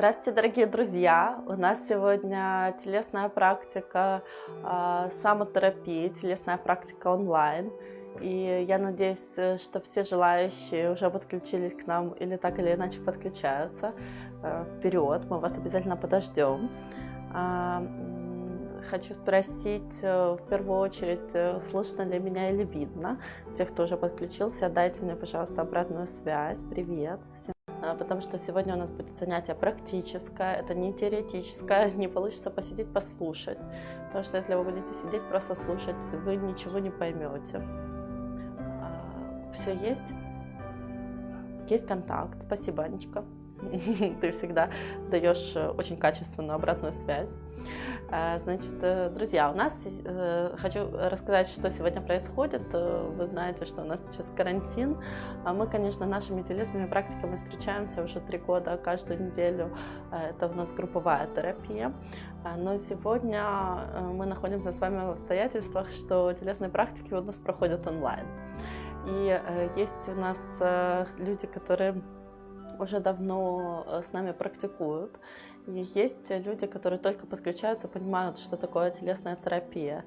Здравствуйте, дорогие друзья! У нас сегодня телесная практика э, самотерапии, телесная практика онлайн. И я надеюсь, что все желающие уже подключились к нам или так или иначе подключаются. Э, вперед, мы вас обязательно подождем. Э, хочу спросить э, в первую очередь, э, слышно ли меня или видно. Те, кто уже подключился, дайте мне, пожалуйста, обратную связь. Привет всем а, потому что сегодня у нас будет занятие практическое, это не теоретическое, не получится посидеть, послушать, потому что если вы будете сидеть, просто слушать, вы ничего не поймете. А, Все есть? Есть контакт. Спасибо, Анечка. Ты всегда даешь э, очень качественную обратную связь. Э, значит, э, друзья, у нас э, хочу рассказать, что сегодня происходит. Вы знаете, что у нас сейчас карантин. А мы, конечно, нашими телесными практиками встречаемся уже три года, каждую неделю. Это у нас групповая терапия. Но сегодня мы находимся с вами в обстоятельствах, что телесные практики у нас проходят онлайн. И есть у нас люди, которые уже давно с нами практикуют. И есть люди, которые только подключаются, понимают, что такое телесная терапия.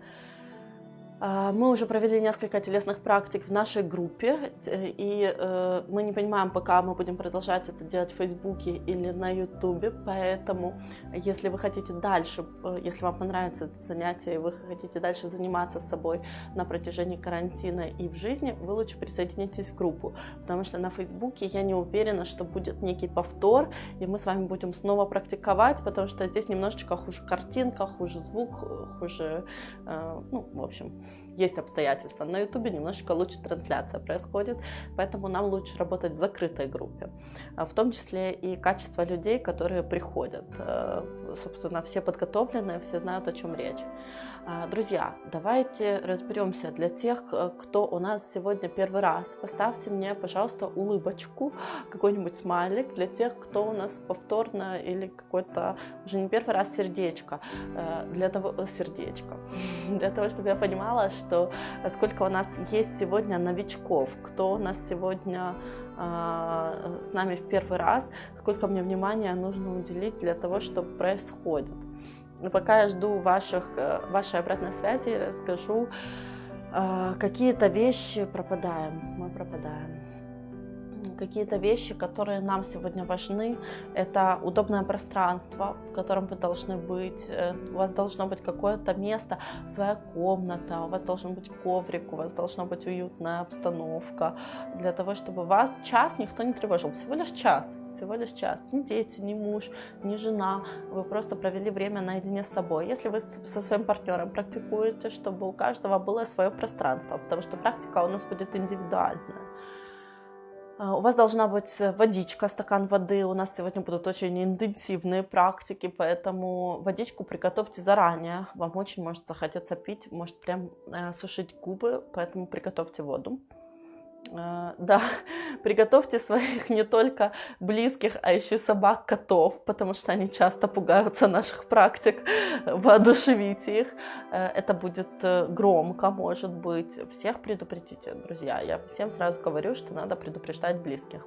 А, мы уже провели несколько телесных практик в нашей группе, и э, мы не понимаем, пока мы будем продолжать это делать в Фейсбуке или на Ютубе, поэтому если вы хотите дальше, э, если вам понравится это занятие, и вы хотите дальше заниматься собой на протяжении карантина и в жизни, вы лучше присоединитесь в группу, потому что на Фейсбуке я не уверена, что будет некий повтор, и мы с вами будем снова практиковать, потому что здесь немножечко хуже картинка, хуже звук, хуже, э, ну, в общем, есть обстоятельства. На Ютубе немножечко лучше трансляция происходит, поэтому нам лучше работать в закрытой группе. А в том числе и качество людей, которые приходят. Э, собственно, все подготовленные, все знают, о чем речь. А, друзья, давайте разберемся для тех, кто у нас сегодня первый раз. Поставьте мне, пожалуйста, улыбочку, какой-нибудь смайлик для тех, кто у нас повторно или какой-то уже не первый раз сердечко. Э, для того, э, сердечко. Для того, чтобы я понимала, что сколько у нас есть сегодня новичков, кто у нас сегодня а, с нами в первый раз, сколько мне внимания нужно уделить для того, что происходит. Но пока я жду ваших, э, вашей обратной связи, расскажу, э, какие-то вещи пропадаем, мы пропадаем. Какие-то вещи, которые нам сегодня важны, это удобное пространство, в котором вы должны быть, э, у вас должно быть какое-то место, своя комната, у вас должен быть коврик, у вас должна быть уютная обстановка, для того, чтобы вас час никто не тревожил, всего лишь час, всего лишь час. Ни дети, ни муж, ни жена. Вы просто провели время наедине с собой. Если вы со своим партнером практикуете, чтобы у каждого было свое пространство, потому что практика у нас будет индивидуальная. А, у вас должна быть водичка, стакан воды. У нас сегодня будут очень интенсивные практики, поэтому водичку приготовьте заранее. Вам очень может захотеться пить, может прям э, сушить губы, поэтому приготовьте воду. А, да, приготовьте своих не только близких, а еще собак, котов, потому что они часто пугаются наших практик, воодушевите их. Э, это будет э, громко, может быть. Всех предупредите, друзья. Я всем сразу говорю, что надо предупреждать близких.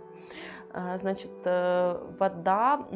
Э, значит, вода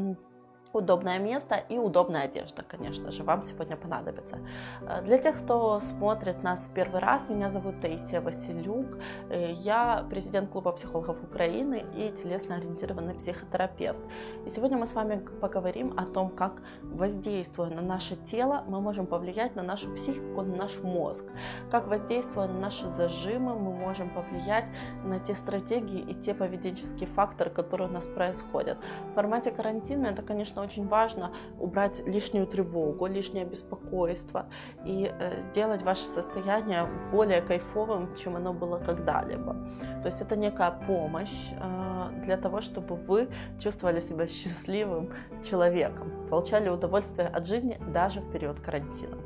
удобное место и удобная одежда, конечно же, вам сегодня понадобится. Э, для тех, кто смотрит нас в первый раз, меня зовут Таисия Василюк, э, я президент клуба психологов Украины и телесно-ориентированный психотерапевт. И сегодня мы с вами поговорим о том, как воздействуя на наше тело, мы можем повлиять на нашу психику, на наш мозг, как воздействуя на наши зажимы, мы можем повлиять на те стратегии и те поведенческие факторы, которые у нас происходят. В формате карантина это, конечно, конечно, очень важно убрать лишнюю тревогу, лишнее беспокойство и э, сделать ваше состояние более кайфовым, чем оно было когда-либо. То есть это некая помощь э, для того, чтобы вы чувствовали себя счастливым человеком, получали удовольствие от жизни даже в период карантина.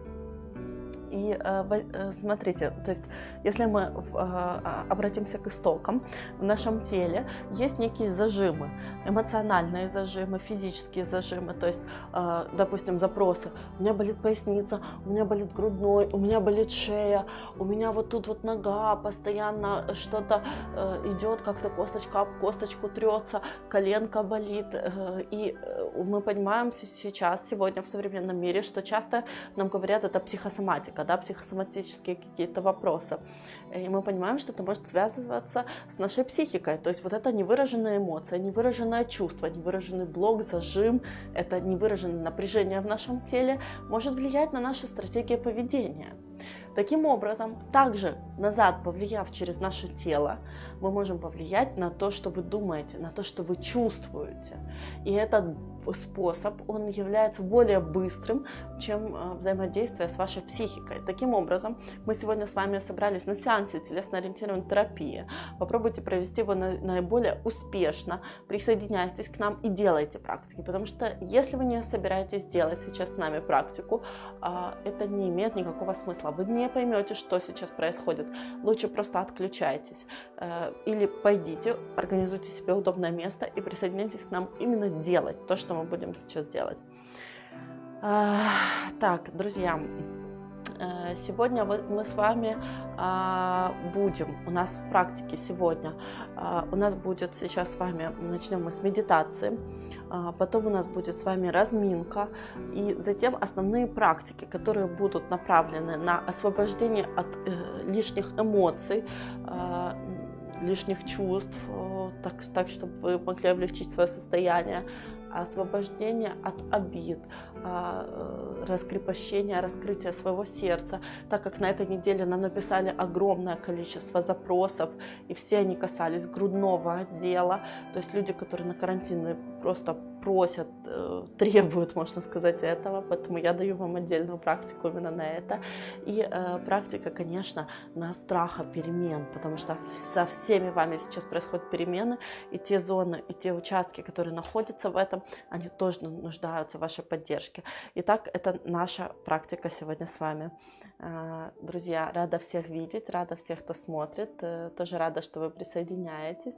И э, э, смотрите, то есть если мы э, обратимся к истокам, в нашем теле есть некие зажимы, эмоциональные зажимы, физические зажимы, то есть, допустим, запросы. У меня болит поясница, у меня болит грудной, у меня болит шея, у меня вот тут вот нога, постоянно что-то идет, как-то косточка об косточку трется, коленка болит, и мы понимаем сейчас, сегодня в современном мире, что часто нам говорят, это психосоматика, да, психосоматические какие-то вопросы. И мы понимаем, что это может связываться с нашей психикой. То есть вот это невыраженная эмоция, невыраженное чувство, невыраженный блок, зажим, это невыраженное напряжение в нашем теле может влиять на наши стратегии поведения. Таким образом, также назад повлияв через наше тело, мы можем повлиять на то, что вы думаете, на то, что вы чувствуете. И этот способ, он является более быстрым, чем э, взаимодействие с вашей психикой. Таким образом, мы сегодня с вами собрались на сеансе телесно-ориентированной терапии. Попробуйте провести его наиболее успешно. Присоединяйтесь к нам и делайте практики, потому что если вы не собираетесь делать сейчас с нами практику, а, это не имеет никакого смысла. Вы не поймете, что сейчас происходит. Лучше просто отключайтесь э, или пойдите, организуйте себе удобное место и присоединяйтесь к нам именно делать то, что мы будем сейчас делать. Так, друзья, э, сегодня мы с вами а, будем, у нас в практике сегодня, а, у нас будет сейчас с вами, начнем мы с медитации, а, потом у нас будет с вами разминка, и затем основные практики, которые будут направлены на освобождение от э, лишних эмоций, лишних чувств, так, так чтобы вы могли облегчить свое состояние, освобождение от обид, а, э, раскрепощение, раскрытие своего сердца, так как на этой неделе нам написали огромное количество запросов, и все они касались грудного отдела, то есть люди, которые на карантине просто просят, э, требуют, можно сказать, этого, поэтому я даю вам отдельную практику именно на это. И э, практика, конечно, на страха перемен, потому что со всеми вами сейчас происходят перемены, и те зоны, и те участки, которые находятся в этом, они тоже нуждаются в вашей поддержке. Итак, это наша практика сегодня с вами. Э, друзья, рада всех видеть, рада всех, кто смотрит, э, тоже рада, что вы присоединяетесь.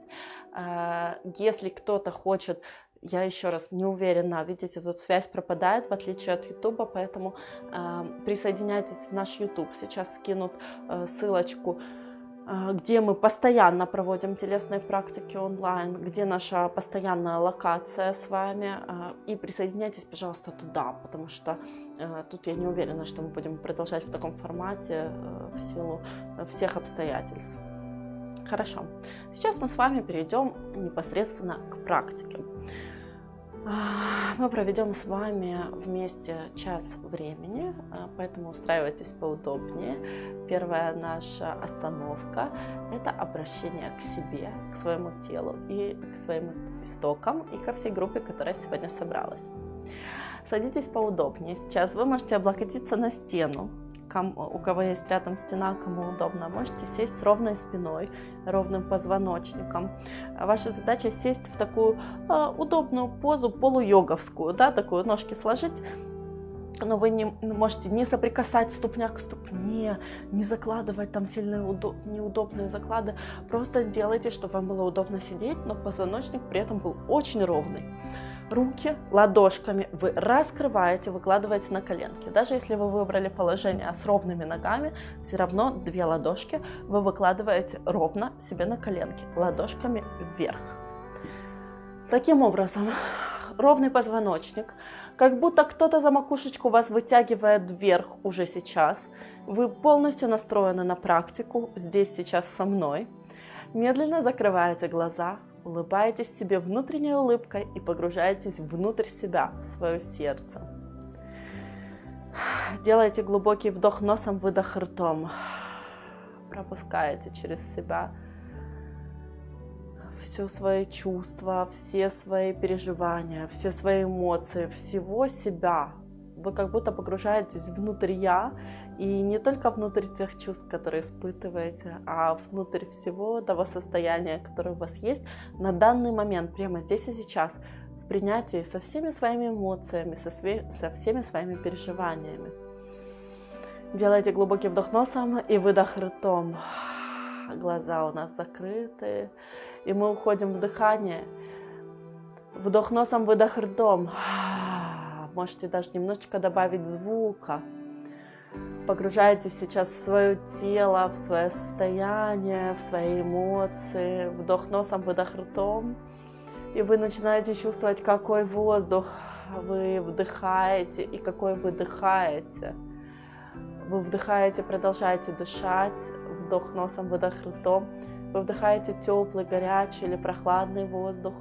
Э, если кто-то хочет я еще раз не уверена, видите, тут связь пропадает, в отличие от Ютуба, поэтому э, присоединяйтесь в наш Ютуб. Сейчас скинут э, ссылочку, где мы постоянно проводим телесные практики онлайн, где наша постоянная локация с вами. Э, и присоединяйтесь, пожалуйста, туда, потому что э, тут я не уверена, что мы будем продолжать в таком формате в силу всех обстоятельств. Хорошо. Сейчас мы с вами перейдем непосредственно к практике. Мы проведем с вами вместе час времени, а, поэтому устраивайтесь поудобнее. Первая наша остановка – это обращение к себе, к своему телу и к своим истокам и ко всей группе, которая сегодня собралась. Садитесь поудобнее. Сейчас вы можете облокотиться на стену, у кого есть рядом стена, кому удобно, можете сесть с ровной спиной, ровным позвоночником. Ваша задача сесть в такую э, удобную позу полуйоговскую, да, такую ножки сложить, но вы не можете не соприкасать ступня к ступне, не закладывать там сильные удоб, неудобные заклады. Просто сделайте, чтобы вам было удобно сидеть, но позвоночник при этом был очень ровный руки ладошками вы раскрываете, выкладываете на коленки. Даже если вы выбрали положение с ровными ногами, все равно две ладошки вы выкладываете ровно себе на коленки, ладошками вверх. Таким образом, ровный позвоночник, как будто кто-то за макушечку вас вытягивает вверх уже сейчас. Вы полностью настроены на практику здесь сейчас со мной. Медленно закрываете глаза, улыбаетесь себе внутренней улыбкой и погружаетесь внутрь себя, в свое сердце. Делайте глубокий вдох носом, выдох ртом. Пропускаете через себя все свои чувства, все свои переживания, все свои эмоции, всего себя. Вы как будто погружаетесь внутрь я и не только внутрь тех чувств, которые испытываете, а внутрь всего того состояния, которое у вас есть на данный момент, прямо здесь и сейчас, в принятии со всеми своими эмоциями, со, све- со всеми своими переживаниями. Делайте глубокий вдох носом и выдох ртом. Глаза у нас закрыты, и мы уходим в дыхание. Вдох носом, выдох ртом. Можете даже немножечко добавить звука погружаетесь сейчас в свое тело, в свое состояние, в свои эмоции. Вдох носом, выдох ртом. И вы начинаете чувствовать, какой воздух вы вдыхаете и какой выдыхаете. Вы вдыхаете, продолжаете дышать, вдох носом, выдох ртом. Вы вдыхаете теплый, горячий или прохладный воздух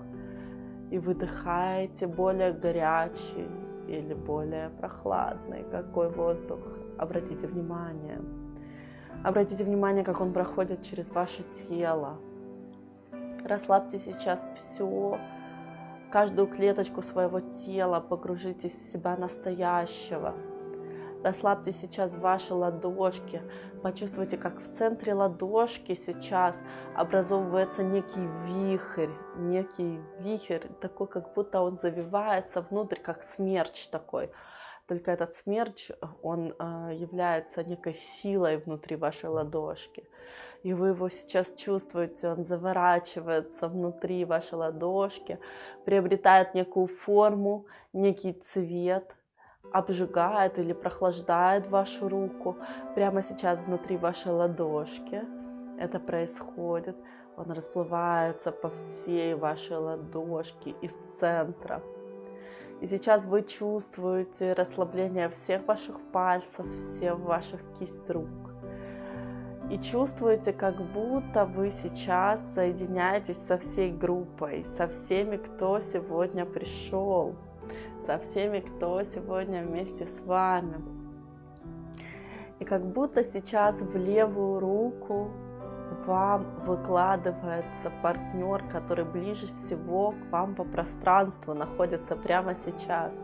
и выдыхаете более горячий или более прохладный. Какой воздух? Обратите внимание. Обратите внимание, как он проходит через ваше тело. Расслабьте сейчас все, каждую клеточку своего тела, погружитесь в себя настоящего. Расслабьте сейчас ваши ладошки, почувствуйте, как в центре ладошки сейчас образовывается некий вихрь, некий вихрь, такой, как будто он завивается внутрь, как смерч такой. Только этот смерч, он э, является некой силой внутри вашей ладошки. И вы его сейчас чувствуете, он заворачивается внутри вашей ладошки, приобретает некую форму, некий цвет, обжигает или прохлаждает вашу руку прямо сейчас внутри вашей ладошки. Это происходит. Он расплывается по всей вашей ладошке из центра. И сейчас вы чувствуете расслабление всех ваших пальцев, всех ваших кисть рук. И чувствуете, как будто вы сейчас соединяетесь со всей группой, со всеми, кто сегодня пришел, со всеми, кто сегодня вместе с вами. И как будто сейчас в левую руку вам выкладывается партнер, который ближе всего к вам по пространству находится прямо сейчас.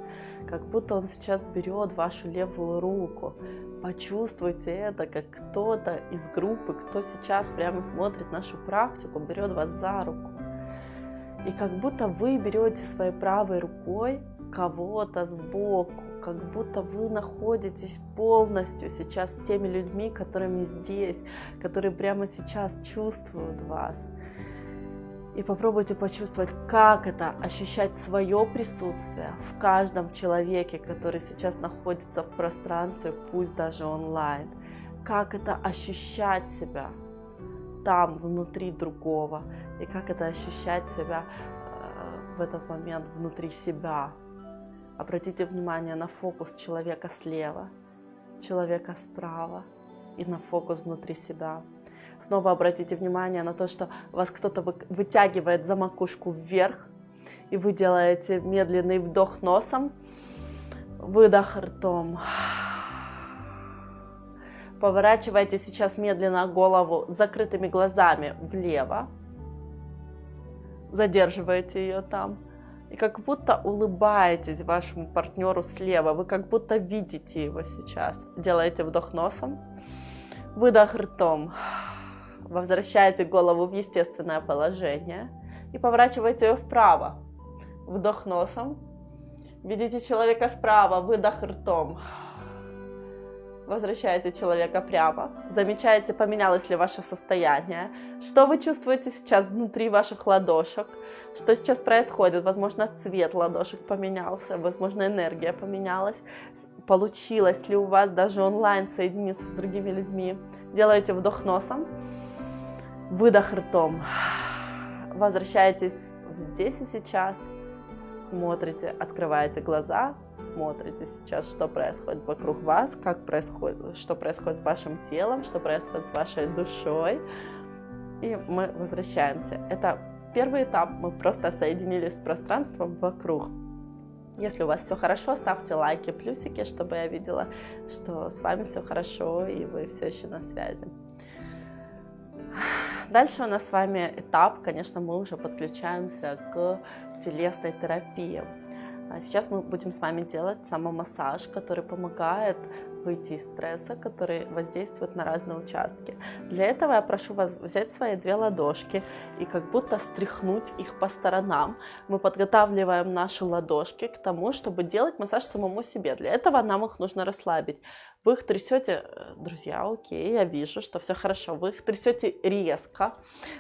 Как будто он сейчас берет вашу левую руку. Почувствуйте это, как кто-то из группы, кто сейчас прямо смотрит нашу практику, берет вас за руку. И как будто вы берете своей правой рукой кого-то сбоку, как будто вы находитесь полностью сейчас с теми людьми, которыми здесь, которые прямо сейчас чувствуют вас. И попробуйте почувствовать, как это ощущать свое присутствие в каждом человеке, который сейчас находится в пространстве, пусть даже онлайн. Как это ощущать себя там, внутри другого. И как это ощущать себя э, в этот момент внутри себя. Обратите внимание на фокус человека слева, человека справа и на фокус внутри себя. Снова обратите внимание на то, что вас кто-то вытягивает за макушку вверх, и вы делаете медленный вдох носом, выдох ртом. Поворачивайте сейчас медленно голову закрытыми глазами влево. Задерживаете ее там и как будто улыбаетесь вашему партнеру слева, вы как будто видите его сейчас. Делаете вдох носом, выдох ртом, возвращаете голову в естественное положение и поворачиваете ее вправо. Вдох носом, видите человека справа, выдох ртом, возвращаете человека прямо, замечаете, поменялось ли ваше состояние, что вы чувствуете сейчас внутри ваших ладошек, что сейчас происходит. Возможно, цвет ладошек поменялся, возможно, энергия поменялась. Получилось ли у вас даже онлайн соединиться с другими людьми? Делаете вдох носом, выдох ртом. Возвращаетесь здесь и сейчас. Смотрите, открываете глаза, смотрите сейчас, что происходит вокруг вас, как происходит, что происходит с вашим телом, что происходит с вашей душой. И мы возвращаемся. Это Первый этап мы просто соединились с пространством вокруг. Если у вас все хорошо, ставьте лайки, плюсики, чтобы я видела, что с вами все хорошо и вы все еще на связи. Дальше у нас с вами этап, конечно, мы уже подключаемся к телесной терапии. А сейчас мы будем с вами делать самомассаж, который помогает выйти из стресса, который воздействует на разные участки. Для этого я прошу вас взять свои две ладошки и как будто стряхнуть их по сторонам. Мы подготавливаем наши ладошки к тому, чтобы делать массаж самому себе. Для этого нам их нужно расслабить. Вы их трясете, э, друзья, окей, я вижу, что все хорошо. Вы их трясете резко,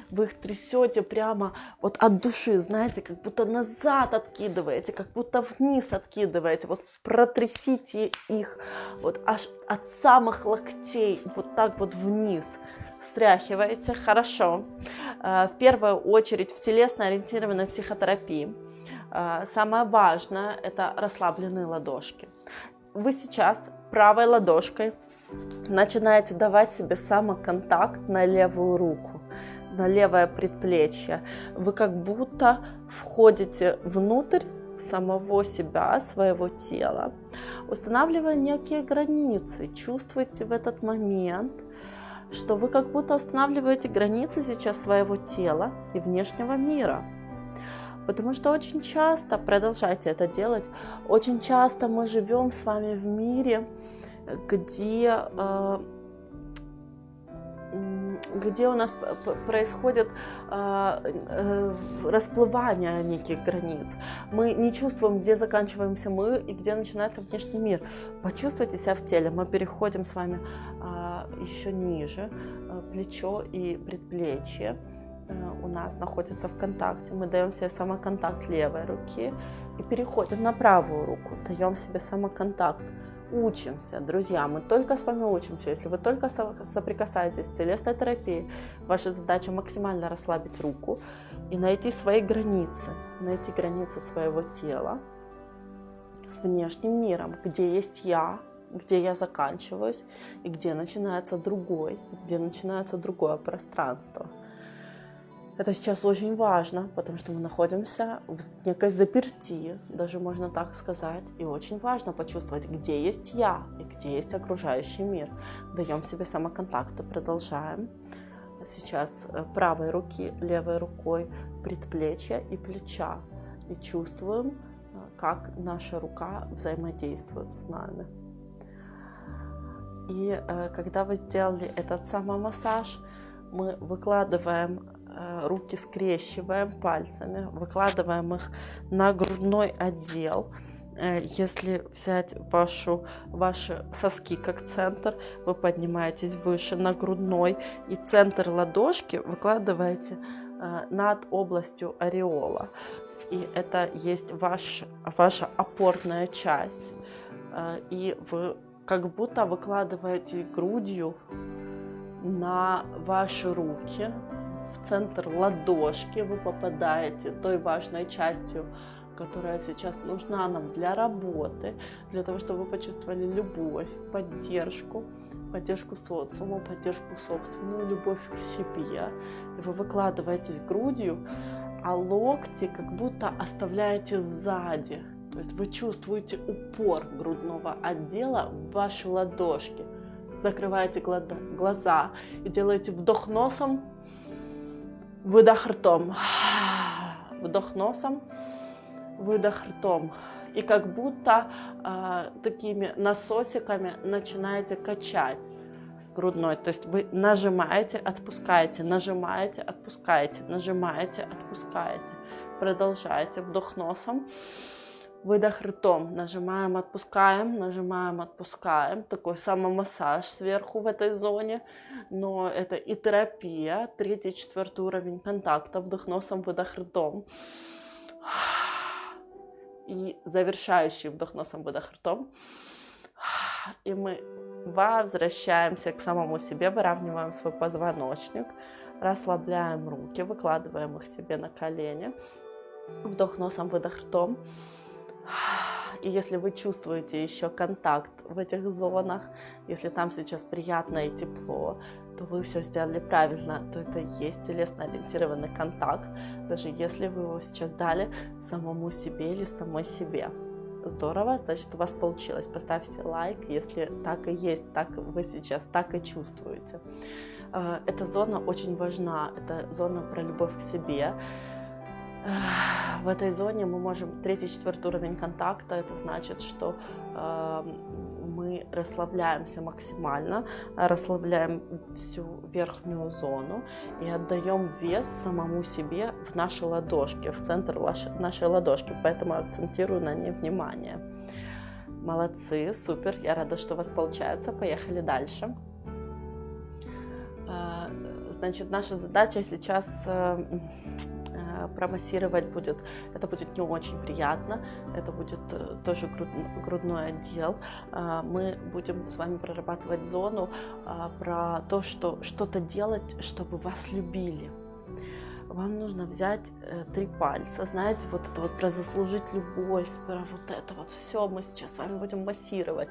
вы их трясете прямо вот от души, знаете, как будто назад откидываете, как будто вниз откидываете. Вот протрясите их вот аж от самых локтей, вот так вот вниз. Стряхиваете, хорошо. Э, в первую очередь в телесно-ориентированной психотерапии Самое важное – это расслабленные ладошки. Вы сейчас правой ладошкой начинаете давать себе самоконтакт на левую руку, на левое предплечье. Вы как будто входите внутрь самого себя, своего тела, устанавливая некие границы. Чувствуйте в этот момент, что вы как будто устанавливаете границы сейчас своего тела и внешнего мира. Потому что очень часто, продолжайте это делать, очень часто мы живем с вами в мире, где э, где у нас происходит э, э, расплывание неких границ. Мы не чувствуем, где заканчиваемся мы и где начинается внешний мир. Почувствуйте себя в теле. Мы переходим с вами э, еще ниже, плечо и предплечье у нас находится в контакте. Мы даем себе самоконтакт левой руки и переходим на правую руку, даем себе самоконтакт учимся, друзья, мы только с вами учимся. Если вы только соприкасаетесь с телесной терапией, ваша задача максимально расслабить руку и найти свои границы, найти границы своего тела с внешним миром, где есть я, где я заканчиваюсь и где начинается другой, где начинается другое пространство – это сейчас очень важно, потому что мы находимся в некой заперти, даже можно так сказать. И очень важно почувствовать, где есть я и где есть окружающий мир. Даем себе самоконтакт и продолжаем. Сейчас э, правой руки, левой рукой предплечья и плеча. И чувствуем, э, как наша рука взаимодействует с нами. И э, когда вы сделали этот самомассаж, мы выкладываем руки скрещиваем пальцами, выкладываем их на грудной отдел. Э, если взять вашу, ваши соски как центр, вы поднимаетесь выше на грудной и центр ладошки выкладываете э, над областью ореола. И это есть ваш, ваша опорная часть. И вы как будто выкладываете грудью на ваши руки, центр ладошки вы попадаете той важной частью, которая сейчас нужна нам для работы, для того, чтобы вы почувствовали любовь, поддержку, поддержку социума, поддержку собственную, любовь к себе. И вы выкладываетесь грудью, а локти как будто оставляете сзади. То есть вы чувствуете упор грудного отдела в вашей ладошке. Закрываете глаза и делаете вдох носом Выдох ртом. Вдох носом, выдох ртом. И как будто э, такими насосиками начинаете качать грудной. То есть вы нажимаете, отпускаете, нажимаете, отпускаете, нажимаете, отпускаете. Продолжаете. Вдох носом. Выдох ртом. Нажимаем, отпускаем, нажимаем, отпускаем. Такой самомассаж сверху в этой зоне. Но это и терапия. Третий, четвертый уровень контакта. Вдох носом, выдох ртом. И завершающий вдох носом, выдох ртом. И мы возвращаемся к самому себе, выравниваем свой позвоночник, расслабляем руки, выкладываем их себе на колени. Вдох носом, выдох ртом. И если вы чувствуете еще контакт в этих зонах, если там сейчас приятно и тепло, то вы все сделали правильно, то это есть телесно ориентированный контакт, даже если вы его сейчас дали самому себе или самой себе. Здорово, значит у вас получилось. Поставьте лайк, если так и есть, так вы сейчас так и чувствуете. Э, эта зона очень важна, это зона про любовь к себе в этой зоне мы можем третий, четвертый уровень контакта. Это значит, что э, мы расслабляемся максимально, расслабляем всю верхнюю зону и отдаем вес самому себе в наши ладошки, в центр нашей ладошки. Поэтому акцентирую на ней внимание. Молодцы, супер, я рада, что у вас получается. Поехали дальше. Э, значит, наша задача сейчас э, промассировать будет, это будет не очень приятно, это будет э, тоже грудной отдел. А, мы будем с вами прорабатывать зону а, про то, что что-то делать, чтобы вас любили. Вам нужно взять э, три пальца, знаете, вот это вот про заслужить любовь, про вот это вот все мы сейчас с вами будем массировать,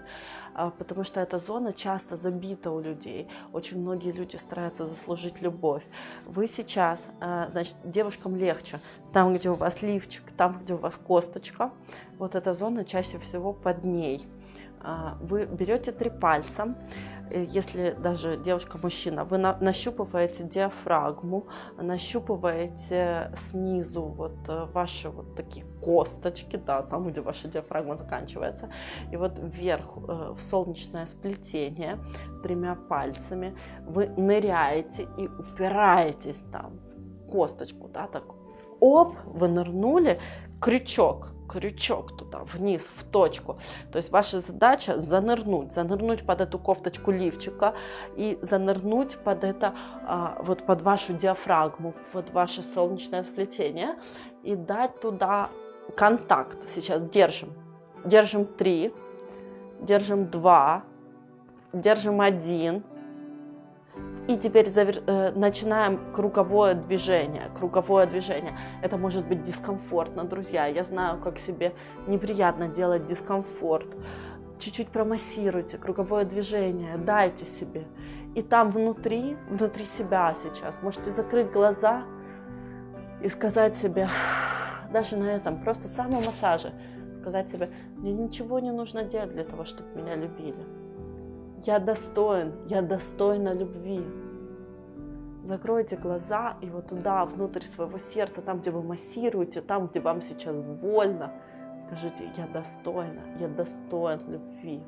э, потому что эта зона часто забита у людей. Очень многие люди стараются заслужить любовь. Вы сейчас, э, значит, девушкам легче, там, где у вас лифчик, там, где у вас косточка, вот эта зона чаще всего под ней. Э, вы берете три пальца, Э, если даже девушка-мужчина, вы на, нащупываете диафрагму, нащупываете снизу вот э, ваши вот такие косточки, да, там, где ваша диафрагма заканчивается, и вот вверх э, в солнечное сплетение тремя пальцами вы ныряете и упираетесь там в косточку, да, так, оп, вы нырнули, крючок, крючок туда, вниз, в точку. То есть ваша задача занырнуть, занырнуть под эту кофточку лифчика и занырнуть под это, а, вот под вашу диафрагму, вот ваше солнечное сплетение и дать туда контакт. Сейчас держим. Держим три, держим два, держим один, и теперь завер... Э, начинаем круговое движение. Круговое движение. Это может быть дискомфортно, друзья. Я знаю, как себе неприятно делать дискомфорт. Чуть-чуть промассируйте круговое движение, дайте себе. И там внутри, внутри себя сейчас, можете закрыть глаза и сказать себе, даже на этом, просто самомассаже, сказать себе, мне ничего не нужно делать для того, чтобы меня любили я достоин, я достойна любви. Закройте глаза и вот туда, внутрь своего сердца, там, где вы массируете, там, где вам сейчас больно, скажите, я достойна, я достоин любви.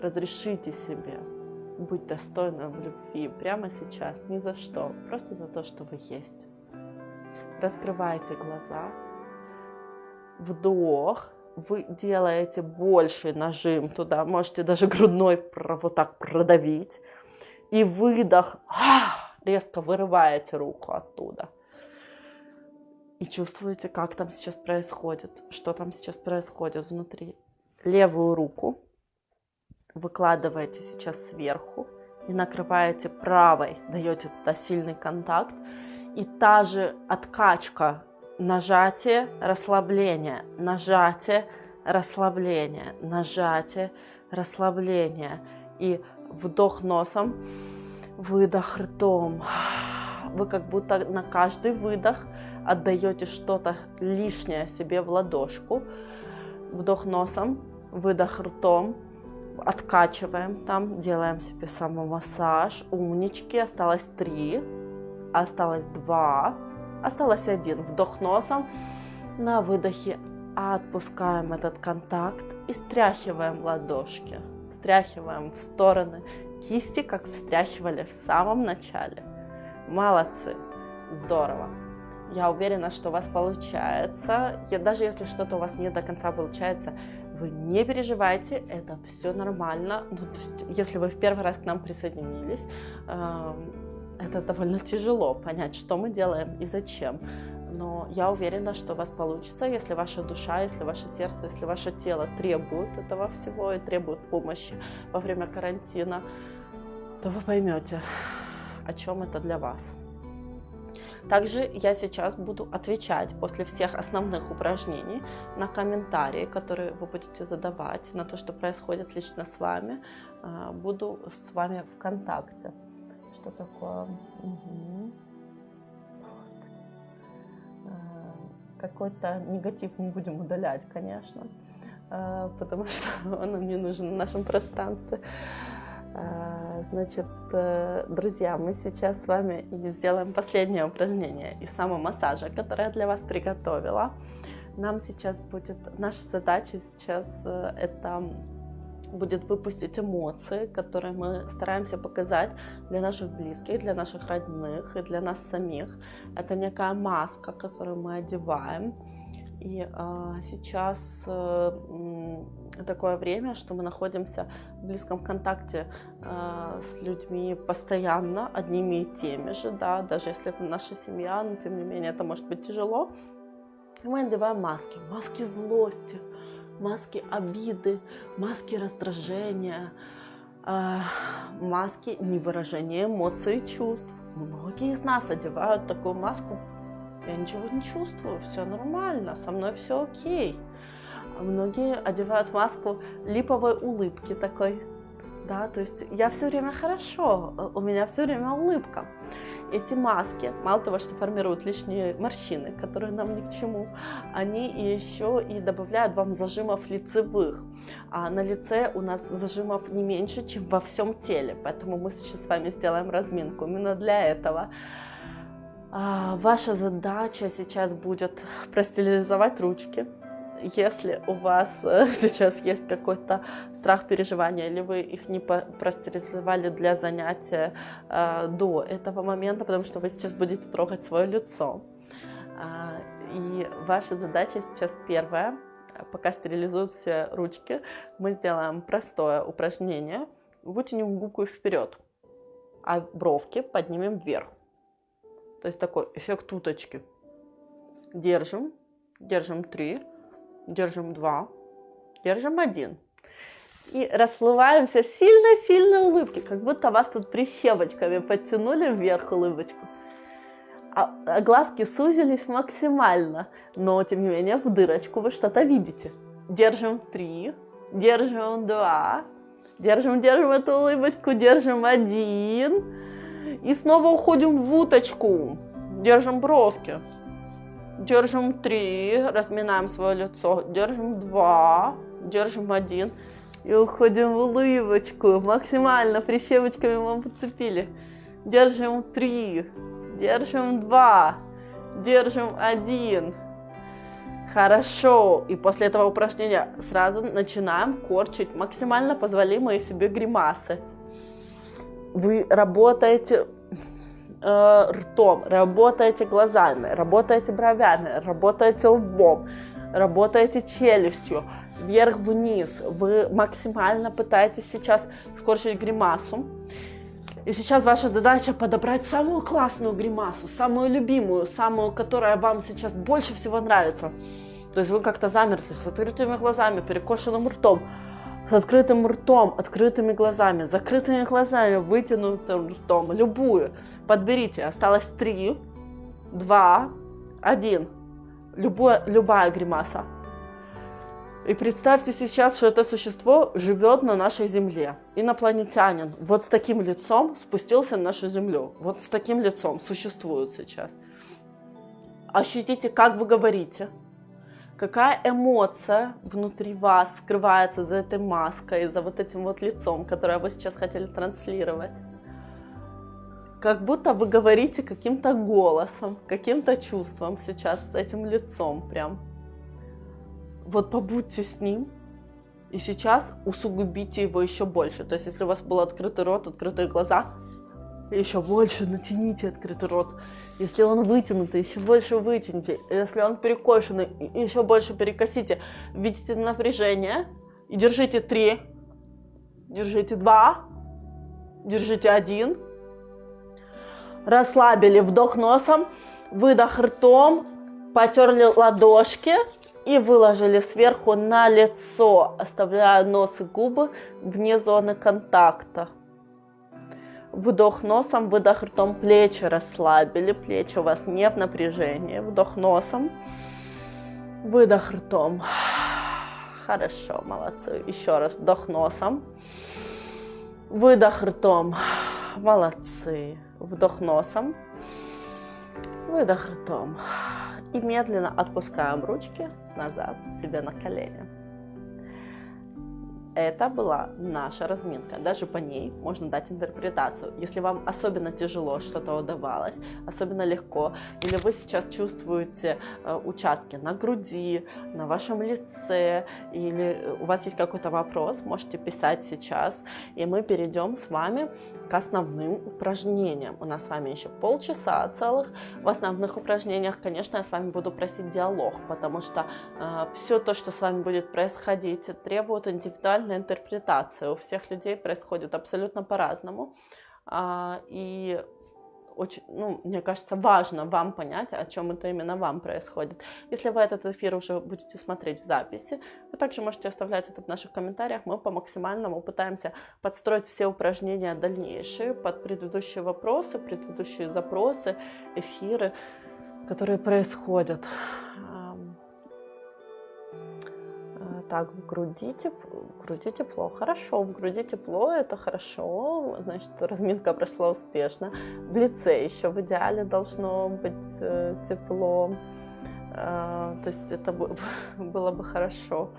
Разрешите себе быть достойным любви прямо сейчас, ни за что, просто за то, что вы есть. Раскрывайте глаза, вдох, вы делаете больший нажим туда, можете даже грудной вот так продавить, и выдох, резко вырываете руку оттуда. И чувствуете, как там сейчас происходит, что там сейчас происходит внутри. Левую руку выкладываете сейчас сверху и накрываете правой, даете туда сильный контакт. И та же откачка нажатие, расслабление, нажатие, расслабление, нажатие, расслабление. И вдох носом, выдох ртом. Вы как будто на каждый выдох отдаете что-то лишнее себе в ладошку. Вдох носом, выдох ртом, откачиваем там, делаем себе самомассаж. Умнички, осталось три, осталось два, Осталось один. Вдох носом. На выдохе отпускаем этот контакт и стряхиваем ладошки. Стряхиваем в стороны кисти, как встряхивали в самом начале. Молодцы. Здорово. Я уверена, что у вас получается. Я, даже если что-то у вас не до конца получается, вы не переживайте, это все нормально. Ну, то есть, если вы в первый раз к нам присоединились, э это довольно тяжело понять, что мы делаем и зачем. Но я уверена, что у вас получится, если ваша душа, если ваше сердце, если ваше тело требует этого всего и требует помощи во время карантина, то вы поймете, о чем это для вас. Также я сейчас буду отвечать после всех основных упражнений на комментарии, которые вы будете задавать, на то, что происходит лично с вами. А, буду с вами в контакте. Что такое? Угу. Господи. Э, какой-то негатив мы будем удалять, конечно, э, потому что он нам не нужен в нашем пространстве. Э, значит, друзья, мы сейчас с вами сделаем последнее упражнение из самомассажа, которое я для вас приготовила. Нам сейчас будет, наша задача сейчас это будет выпустить эмоции, которые мы стараемся показать для наших близких, для наших родных и для нас самих. Это некая маска, которую мы одеваем. И э, сейчас э, такое время, что мы находимся в близком контакте э, с людьми постоянно, одними и теми же, да, даже если это наша семья, но тем не менее это может быть тяжело. И мы одеваем маски, маски злости, маски обиды, маски раздражения, э, маски не выражение эмоций и чувств. Многие из нас одевают такую маску. Я ничего не чувствую, все нормально, со мной все окей. А многие одевают маску липовой улыбки такой. Да, то есть я все время хорошо, у меня все время улыбка эти маски, мало того, что формируют лишние морщины, которые нам ни к чему, они еще и добавляют вам зажимов лицевых. А на лице у нас зажимов не меньше, чем во всем теле, поэтому мы сейчас с вами сделаем разминку именно для этого. А, ваша задача сейчас будет простерилизовать ручки, если у вас э, сейчас есть какой-то страх переживания, или вы их не простерилизовали для занятия э, до этого момента, потому что вы сейчас будете трогать свое лицо. Э, и ваша задача сейчас первая, пока стерилизуют все ручки, мы сделаем простое упражнение. Вытянем губку вперед, а бровки поднимем вверх. То есть такой эффект уточки. Держим, держим три, держим два, держим один. И расплываемся в сильной-сильной улыбке, как будто вас тут прищепочками подтянули вверх улыбочку. А, а глазки сузились максимально, но тем не менее в дырочку вы что-то видите. Держим три, держим два, держим, держим эту улыбочку, держим один. И снова уходим в уточку, держим бровки. Держим три, разминаем свое лицо. Держим два, держим один. И уходим в улыбочку. Максимально прищепочками мы подцепили. Держим три, держим два, держим один. Хорошо. И после этого упражнения сразу начинаем корчить максимально позволимые себе гримасы. Вы работаете э, ртом, работаете глазами, работаете бровями, работаете лбом, работаете челюстью, вверх-вниз. Вы максимально пытаетесь сейчас скорчить гримасу. И сейчас ваша задача подобрать самую классную гримасу, самую любимую, самую, которая вам сейчас больше всего нравится. То есть вы как-то замерли с открытыми глазами, перекошенным ртом с открытым ртом, открытыми глазами, закрытыми глазами, вытянутым ртом, любую. Подберите, осталось три, два, один. Любое, любая гримаса. И представьте сейчас, что это существо живет на нашей Земле. Инопланетянин. Вот с таким лицом спустился на нашу Землю. Вот с таким лицом существует сейчас. Ощутите, как вы говорите какая эмоция внутри вас скрывается за этой маской, за вот этим вот лицом, которое вы сейчас хотели транслировать. Как будто вы говорите каким-то голосом, каким-то чувством сейчас с этим лицом прям. Вот побудьте с ним, и сейчас усугубите его еще больше. То есть, если у вас был открытый рот, открытые глаза, еще больше натяните открытый рот. Если он вытянутый, еще больше вытяните. Если он перекошенный, еще больше перекосите. Видите напряжение. И держите три. Держите два. Держите один. Расслабили вдох носом, выдох ртом, потерли ладошки и выложили сверху на лицо, оставляя нос и губы вне зоны контакта. Вдох носом, выдох ртом, плечи расслабили, плечи у вас не в напряжении. Вдох носом, выдох ртом. Хорошо, молодцы. Еще раз вдох носом, выдох ртом. Молодцы. Вдох носом, выдох ртом. И медленно отпускаем ручки назад себе на колени. Это была наша разминка. Даже по ней можно дать интерпретацию. Если вам особенно тяжело что-то удавалось, особенно легко, или вы сейчас чувствуете э, участки на груди, на вашем лице, или у вас есть какой-то вопрос, можете писать сейчас, и мы перейдем с вами к основным упражнениям. У нас с вами еще полчаса целых. В основных упражнениях, конечно, я с вами буду просить диалог, потому что э, все то, что с вами будет происходить, требует индивидуального индивидуальная интерпретация. У всех людей происходит абсолютно по-разному. А, и очень, ну, мне кажется, важно вам понять, о чем это именно вам происходит. Если вы этот эфир уже будете смотреть в записи, вы также можете оставлять это в наших комментариях. Мы по максимальному пытаемся подстроить все упражнения дальнейшие под предыдущие вопросы, предыдущие запросы, эфиры, которые происходят. Так, в груди, тепло, в груди тепло, хорошо, в груди тепло, это хорошо, значит, разминка прошла успешно. В лице еще в идеале должно быть э, тепло, э, то есть это было бы хорошо.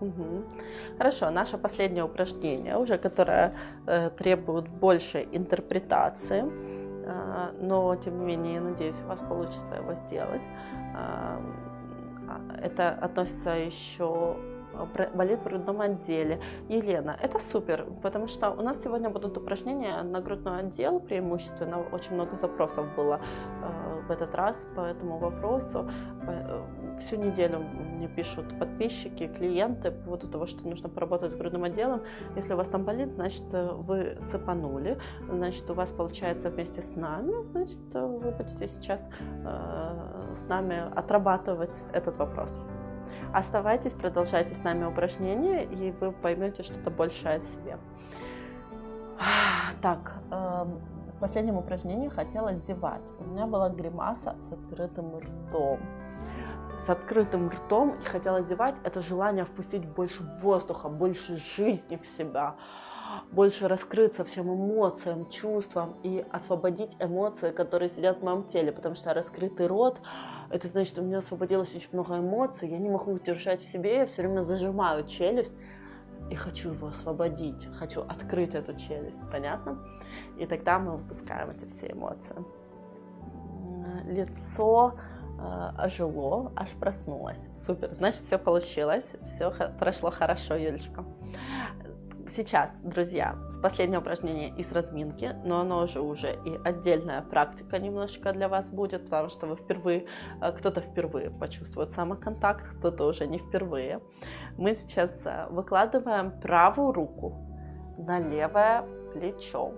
Угу. Хорошо, наше последнее упражнение, уже которое э, требует большей интерпретации, э, но тем не менее, я надеюсь, у вас получится его сделать. Это относится еще э, болит в грудном отделе. Елена, это супер, потому что у нас сегодня будут упражнения на грудной отдел преимущественно. Очень много запросов было э, в этот раз по этому вопросу. Э, всю неделю мне пишут подписчики, клиенты по поводу того, что нужно поработать с грудным отделом. Если у вас там болит, значит, вы цепанули, значит, у вас получается вместе с нами, значит, вы будете сейчас э, с нами отрабатывать этот вопрос. Оставайтесь, продолжайте с нами упражнения, и вы поймете что-то большее о себе. Так, э, в последнем упражнении хотела зевать. У меня была гримаса с открытым ртом с открытым ртом и хотела зевать, это желание впустить больше воздуха, больше жизни в себя, больше раскрыться всем эмоциям, чувствам и освободить эмоции, которые сидят в моем теле, потому что раскрытый рот, это значит, что у меня освободилось очень много эмоций, я не могу удержать в себе, я все время зажимаю челюсть и хочу его освободить, хочу открыть эту челюсть, понятно? И тогда мы выпускаем эти все эмоции. Лицо ожило, аж проснулась. Супер, значит, все получилось, все прошло хорошо, Юлечка. Сейчас, друзья, с последнего упражнения из разминки, но оно уже уже и отдельная практика немножечко для вас будет, потому что вы впервые, э, кто-то впервые почувствует самоконтакт, кто-то уже не впервые. Мы сейчас э, выкладываем правую руку на левое плечо.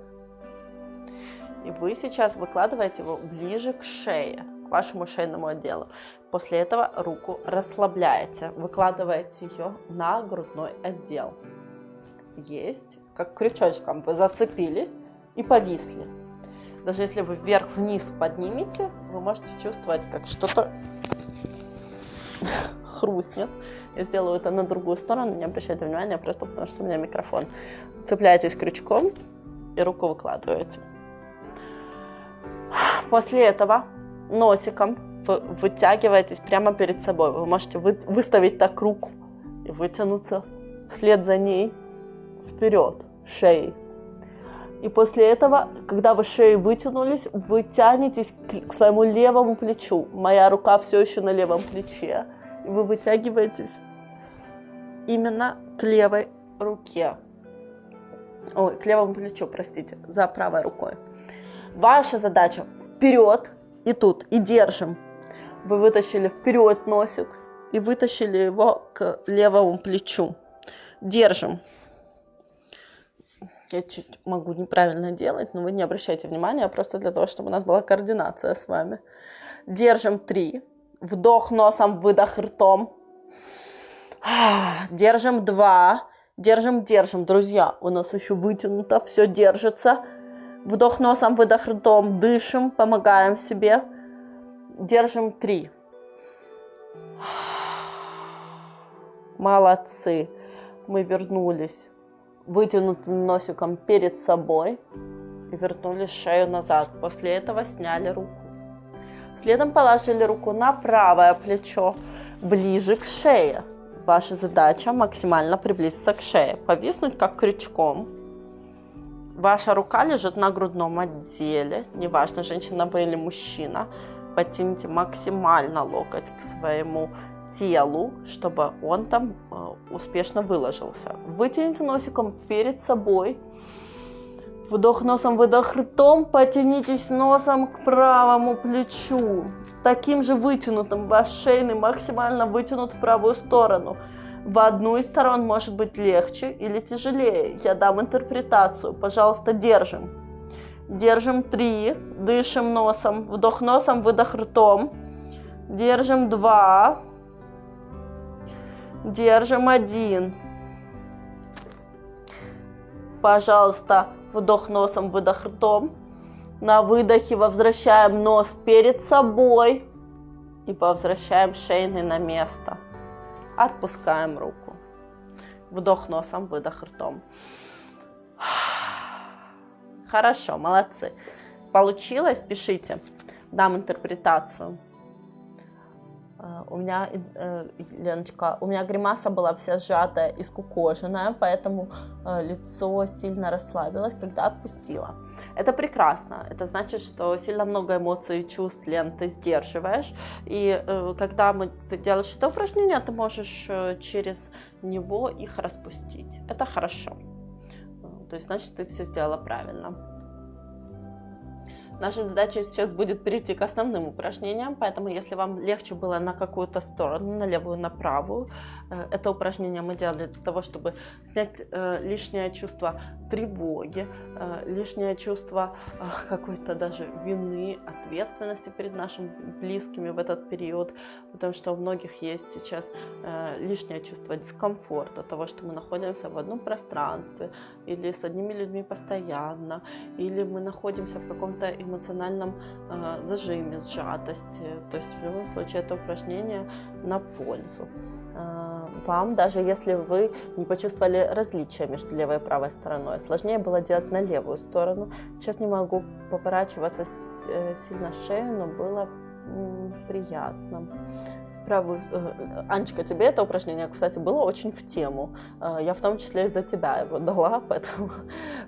И вы сейчас выкладываете его ближе к шее вашему шейному отделу. После этого руку расслабляете, выкладываете ее на грудной отдел. Есть, как крючочком вы зацепились и повисли. Даже если вы вверх-вниз поднимете, вы можете чувствовать, как что-то хрустнет. Я сделаю это на другую сторону, не обращайте внимания, просто потому что у меня микрофон. Цепляетесь крючком и руку выкладываете. После этого носиком вытягиваетесь прямо перед собой. Вы можете вы, выставить так руку и вытянуться вслед за ней вперед, шеей. И после этого, когда вы шеей вытянулись, вы тянетесь к своему левому плечу. Моя рука все еще на левом плече. И вы вытягиваетесь именно к левой руке. Ой, к левому плечу, простите, за правой рукой. Ваша задача вперед и тут, и держим. Вы вытащили вперед носик и вытащили его к левому плечу. Держим. Я чуть могу неправильно делать, но вы не обращайте внимания, просто для того, чтобы у нас была координация с вами. Держим три. Вдох носом, выдох ртом. Держим два. Держим, держим, друзья. У нас еще вытянуто, все держится. Вдох носом, выдох ртом, дышим, помогаем себе. Держим три. Молодцы. Мы вернулись вытянутым носиком перед собой и вернули шею назад. После этого сняли руку. Следом положили руку на правое плечо, ближе к шее. Ваша задача максимально приблизиться к шее, повиснуть как крючком Ваша рука лежит на грудном отделе, неважно, женщина вы или мужчина. Потяните максимально локоть к своему телу, чтобы он там э, успешно выложился. Вытяните носиком перед собой. Вдох носом, выдох ртом. Потянитесь носом к правому плечу. Таким же вытянутым. Ваш шейный максимально вытянут в правую сторону. В одну из сторон может быть легче или тяжелее. Я дам интерпретацию. Пожалуйста, держим. Держим три. Дышим носом. Вдох носом, выдох ртом. Держим два. Держим один. Пожалуйста, вдох носом, выдох ртом. На выдохе возвращаем нос перед собой и возвращаем шейный на место. Отпускаем руку. Вдох носом, выдох ртом. Хорошо, молодцы. Получилось? Пишите. Дам интерпретацию. Э, у меня, э, Леночка, у меня гримаса была вся сжатая и скукоженная, поэтому э, лицо сильно расслабилось, когда отпустила. Это прекрасно. Это значит, что сильно много эмоций и чувств, Лен, ты сдерживаешь. И когда мы, ты делаешь это упражнение, ты можешь через него их распустить. Это хорошо. То есть, значит, ты все сделала правильно. Наша задача сейчас будет перейти к основным упражнениям, поэтому если вам легче было на какую-то сторону, на левую, на правую, э, это упражнение мы делали для того, чтобы снять э, лишнее чувство тревоги, э, лишнее чувство какой-то даже вины, ответственности перед нашими близкими в этот период, потому что у многих есть сейчас лишнее чувство дискомфорта, того, что мы находимся в одном пространстве, или с одними людьми постоянно, или мы находимся в каком-то эмоциональном э, зажиме, сжатости. То есть в любом случае это упражнение на пользу э, вам, даже если вы не почувствовали различия между левой и правой стороной. Сложнее было делать на левую сторону. Сейчас не могу поворачиваться э, сильно шею, но было приятно правую... Э, Анечка, тебе это упражнение, кстати, было очень в тему. Э, я в том числе из-за тебя его дала, поэтому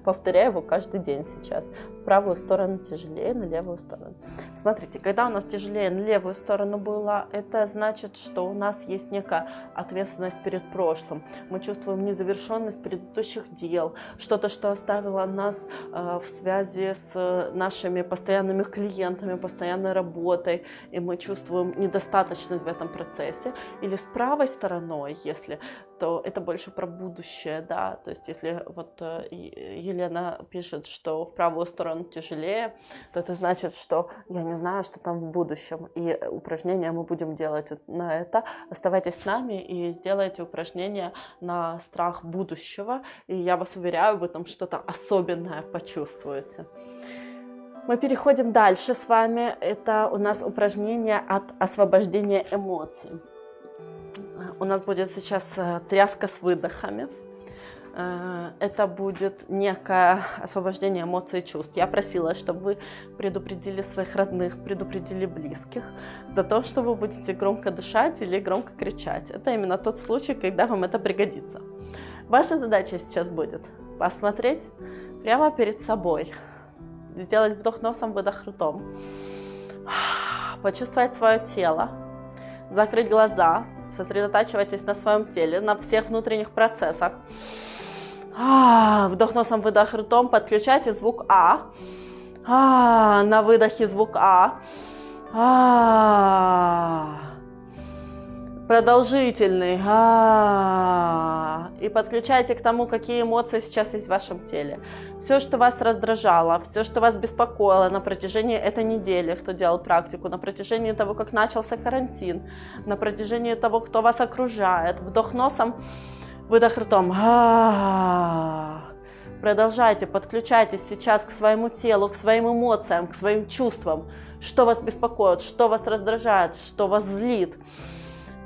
повторяю его каждый день сейчас. Правую сторону тяжелее, на левую сторону. Смотрите, когда у нас тяжелее на левую сторону было, это значит, что у нас есть некая ответственность перед прошлым. Мы чувствуем незавершенность предыдущих дел, что-то, что оставило нас э, в связи с нашими постоянными клиентами, постоянной работой, и мы чувствуем недостаточность в этом процессе, или с правой стороной, если, то это больше про будущее, да, то есть если вот э, Елена пишет, что в правую сторону тяжелее, то это значит, что я не знаю, что там в будущем, и упражнения мы будем делать на это. Оставайтесь с нами и сделайте упражнения на страх будущего, и я вас уверяю, вы там что-то особенное почувствуете. Мы переходим дальше с вами. Это у нас упражнение от освобождения эмоций. У нас будет сейчас э, тряска с выдохами. Э, это будет некое освобождение эмоций и чувств. Я просила, чтобы вы предупредили своих родных, предупредили близких до того, что вы будете громко дышать или громко кричать. Это именно тот случай, когда вам это пригодится. Ваша задача сейчас будет посмотреть прямо перед собой сделать вдох носом, выдох ртом. Почувствовать свое тело, закрыть глаза, сосредотачивайтесь на своем теле, на всех внутренних процессах. Вдох носом, выдох ртом, подключайте звук А. На выдохе звук А. Продолжительный. И подключайте к тому, какие эмоции сейчас есть в вашем теле. Все, что вас раздражало, все, что вас беспокоило на протяжении этой недели, кто делал практику, на протяжении того, как начался карантин, на протяжении того, кто вас окружает. Вдох носом, выдох ртом. Продолжайте, подключайтесь сейчас к своему телу, к своим эмоциям, к своим чувствам. Что вас беспокоит, что вас раздражает, что вас злит.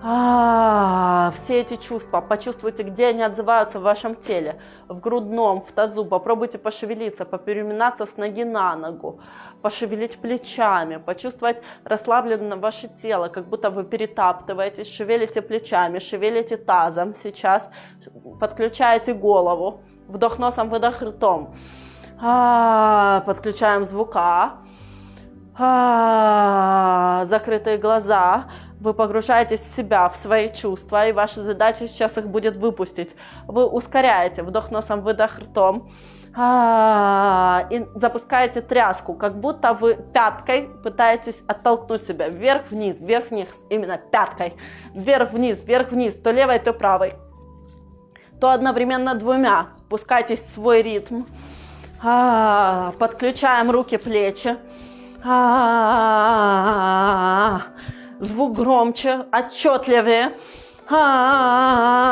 А, все эти чувства, почувствуйте, где они отзываются в вашем теле, в грудном, в тазу, попробуйте пошевелиться, попереминаться с ноги на ногу, пошевелить плечами, почувствовать расслабленное ваше тело, как будто вы перетаптываетесь, шевелите плечами, шевелите тазом сейчас, подключаете голову, вдох носом, выдох ртом, а, подключаем звука, а, закрытые глаза, вы погружаетесь в себя, в свои чувства, и ваша задача сейчас их будет выпустить. Вы ускоряете вдох носом, выдох ртом, а, и запускаете тряску, как будто вы пяткой пытаетесь оттолкнуть себя вверх-вниз, вверх-вниз, именно пяткой, вверх-вниз, вверх-вниз, то левой, то правой, то одновременно двумя. Пускайтесь в свой ритм. А, подключаем руки, плечи. А, звук громче, отчетливее. А,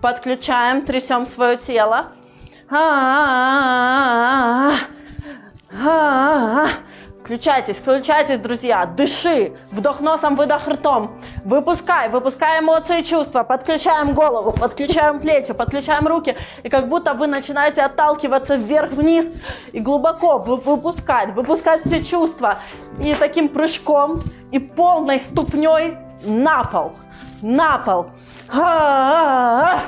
подключаем, трясем свое тело. Включайтесь, включайтесь, друзья. Дыши. Вдох носом, выдох ртом. Выпускай, выпускай эмоции и чувства. Подключаем голову, подключаем плечи, подключаем руки. И как будто вы начинаете отталкиваться вверх-вниз и глубоко выпускать, выпускать все чувства. И таким прыжком и полной ступней на пол. На пол. Ха-ха-ха.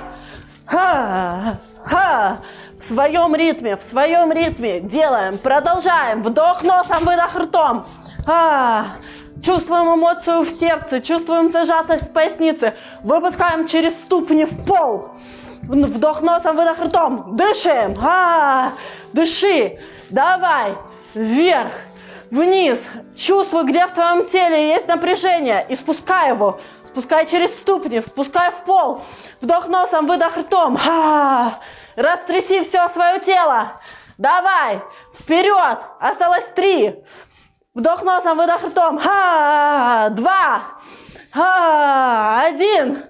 В своем ритме, в своем ритме делаем, продолжаем, вдох носом, выдох ртом. А, чувствуем эмоцию в сердце, чувствуем зажатость в пояснице, выпускаем через ступни в пол. Вдох носом, выдох ртом, дышим, а, дыши, давай, вверх, вниз, чувствуй, где в твоем теле есть напряжение, и спускай его, спускай через ступни, спускай в пол, вдох носом, выдох ртом, а, Растряси все свое тело. Давай, вперед. Осталось три. Вдох носом, выдох ртом. Ха, два. Ха, один.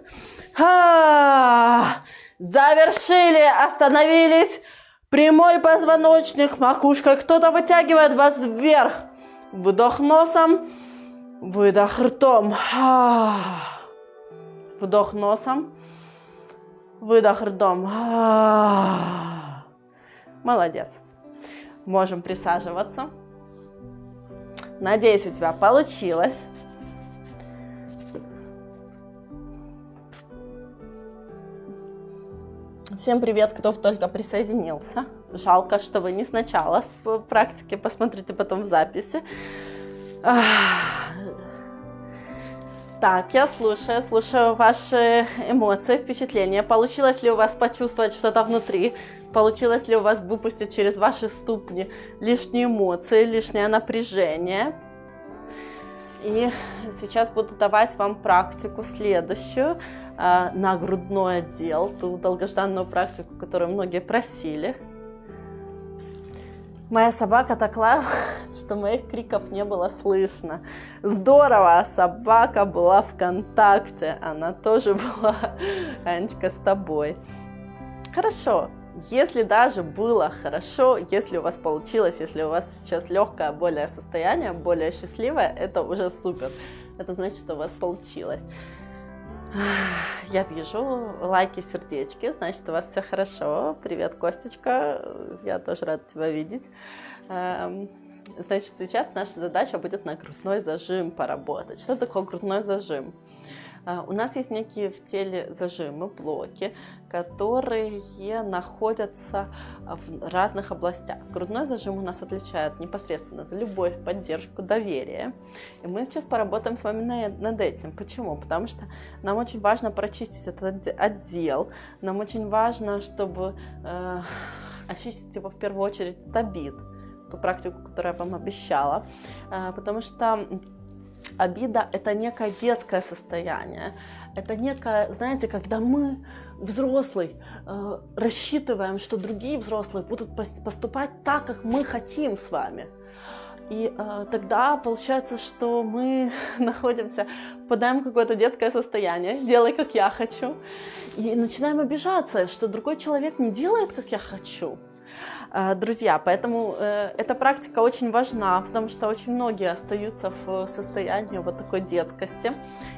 Ха. Завершили, остановились. Прямой позвоночник, макушка. Кто-то вытягивает вас вверх. Вдох носом, выдох ртом. Ха. Вдох носом, Выдох ртом. Молодец. Можем присаживаться. Надеюсь, у тебя получилось. Всем привет, кто только присоединился. Жалко, что вы не сначала с практики, посмотрите потом в записи. Так, я слушаю, слушаю ваши эмоции, впечатления. Получилось ли у вас почувствовать что-то внутри? Получилось ли у вас выпустить через ваши ступни лишние эмоции, лишнее напряжение? И сейчас буду давать вам практику следующую э, на грудной отдел, ту долгожданную практику, которую многие просили. Моя собака так лаяла, что моих криков не было слышно. Здорово, собака была в контакте, она тоже была, Анечка, с тобой. Хорошо, если даже было хорошо, если у вас получилось, если у вас сейчас легкое, более состояние, более счастливое, это уже супер. Это значит, что у вас получилось. Я вижу лайки, сердечки, значит, у вас все хорошо. Привет, Костечка, я тоже рада тебя видеть. Эм, значит, сейчас наша задача будет на грудной зажим поработать. Что такое грудной зажим? А, у нас есть некие в теле зажимы, блоки, которые находятся в разных областях. Грудной зажим у нас отличает непосредственно за любовь, поддержку, доверие. И мы сейчас поработаем с вами над этим. Почему? Потому что нам очень важно прочистить этот отдел, нам очень важно, чтобы э, очистить его в первую очередь от обид, ту практику, которую я вам обещала, э, потому что Обида – это некое детское состояние. Это некое, знаете, когда мы, взрослый, э, рассчитываем, что другие взрослые будут поступать так, как мы хотим с вами. И э, тогда получается, что мы находимся, впадаем в какое-то детское состояние, делай, как я хочу, и начинаем обижаться, что другой человек не делает, как я хочу. Э, друзья. Поэтому э, эта практика очень важна, потому что очень многие остаются в состоянии вот такой детскости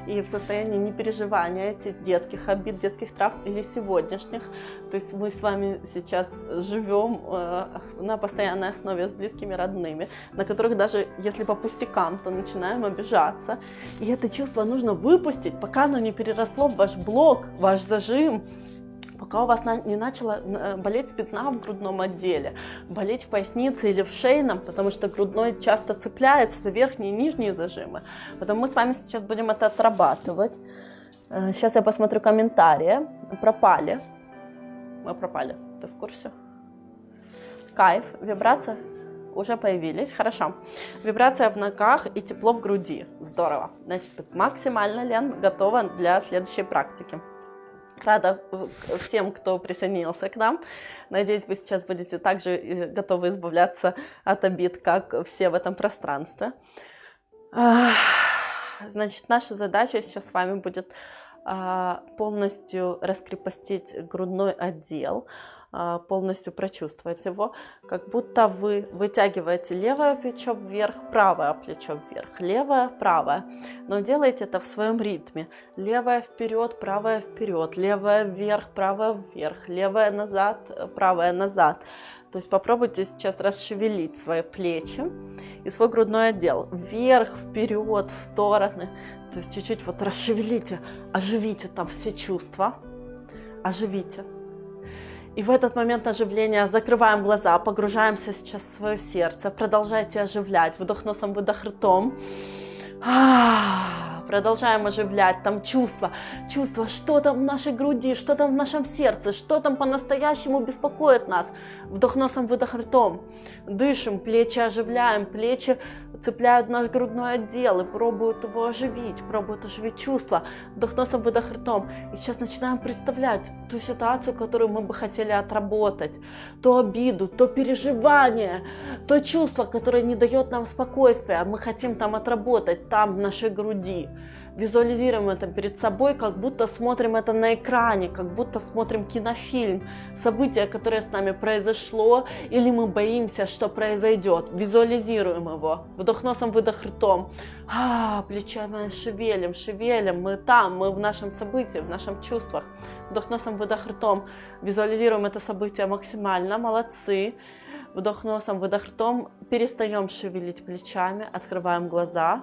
и в состоянии непереживания этих детских обид, детских трав или сегодняшних. То есть мы с вами сейчас живем э, на постоянной основе с близкими родными, на которых даже если по пустякам, то начинаем обижаться. И это чувство нужно выпустить, пока оно не переросло в ваш блок, ваш зажим, пока у вас не начала э, болеть спина в грудном отделе, болеть в пояснице или в шейном, потому что грудной часто цепляется за верхние и нижние зажимы. Поэтому мы с вами сейчас будем это отрабатывать. Э, сейчас я посмотрю комментарии. Пропали. Мы пропали. Ты в курсе? Кайф. Вибрация? уже появились. Хорошо. Вибрация в ногах и тепло в груди. Здорово. Значит, максимально, Лен, готова для следующей практики. Рада всем, кто присоединился к нам. Надеюсь, вы сейчас будете также э, готовы избавляться от обид, как все в этом пространстве. Значит, наша задача сейчас с вами будет а, полностью раскрепостить грудной отдел, полностью прочувствовать его, как будто вы вытягиваете левое плечо вверх, правое плечо вверх, левое, правое, но делайте это в своем ритме. Левое вперед, правое вперед, левое вверх, правое вверх, левое назад, правое назад. То есть попробуйте сейчас расшевелить свои плечи и свой грудной отдел вверх, вперед, в стороны. То есть чуть-чуть вот расшевелите, оживите там все чувства, оживите. И в этот момент оживления закрываем глаза, погружаемся сейчас в свое сердце, продолжайте оживлять, вдох носом, выдох ртом. Продолжаем оживлять там чувства, чувства, что там в нашей груди, что там в нашем сердце, что там по-настоящему беспокоит нас. Вдох носом, выдох ртом. Дышим, плечи оживляем, плечи цепляют наш грудной отдел и пробуют его оживить, пробуют оживить чувства. Вдох носом, выдох ртом. И сейчас начинаем представлять ту ситуацию, которую мы бы хотели отработать. То обиду, то переживание, то чувство, которое не дает нам спокойствия. Мы хотим там отработать, там в нашей груди визуализируем это перед собой, как будто смотрим это на экране, как будто смотрим кинофильм, событие, которое с нами произошло, или мы боимся, что произойдет. Визуализируем его. Вдох носом, выдох ртом. А, плечами шевелим, шевелим. Мы там, мы в нашем событии, в нашем чувствах. Вдох носом, выдох ртом. Визуализируем это событие максимально. Молодцы. Вдох носом, выдох ртом. Перестаем шевелить плечами, открываем глаза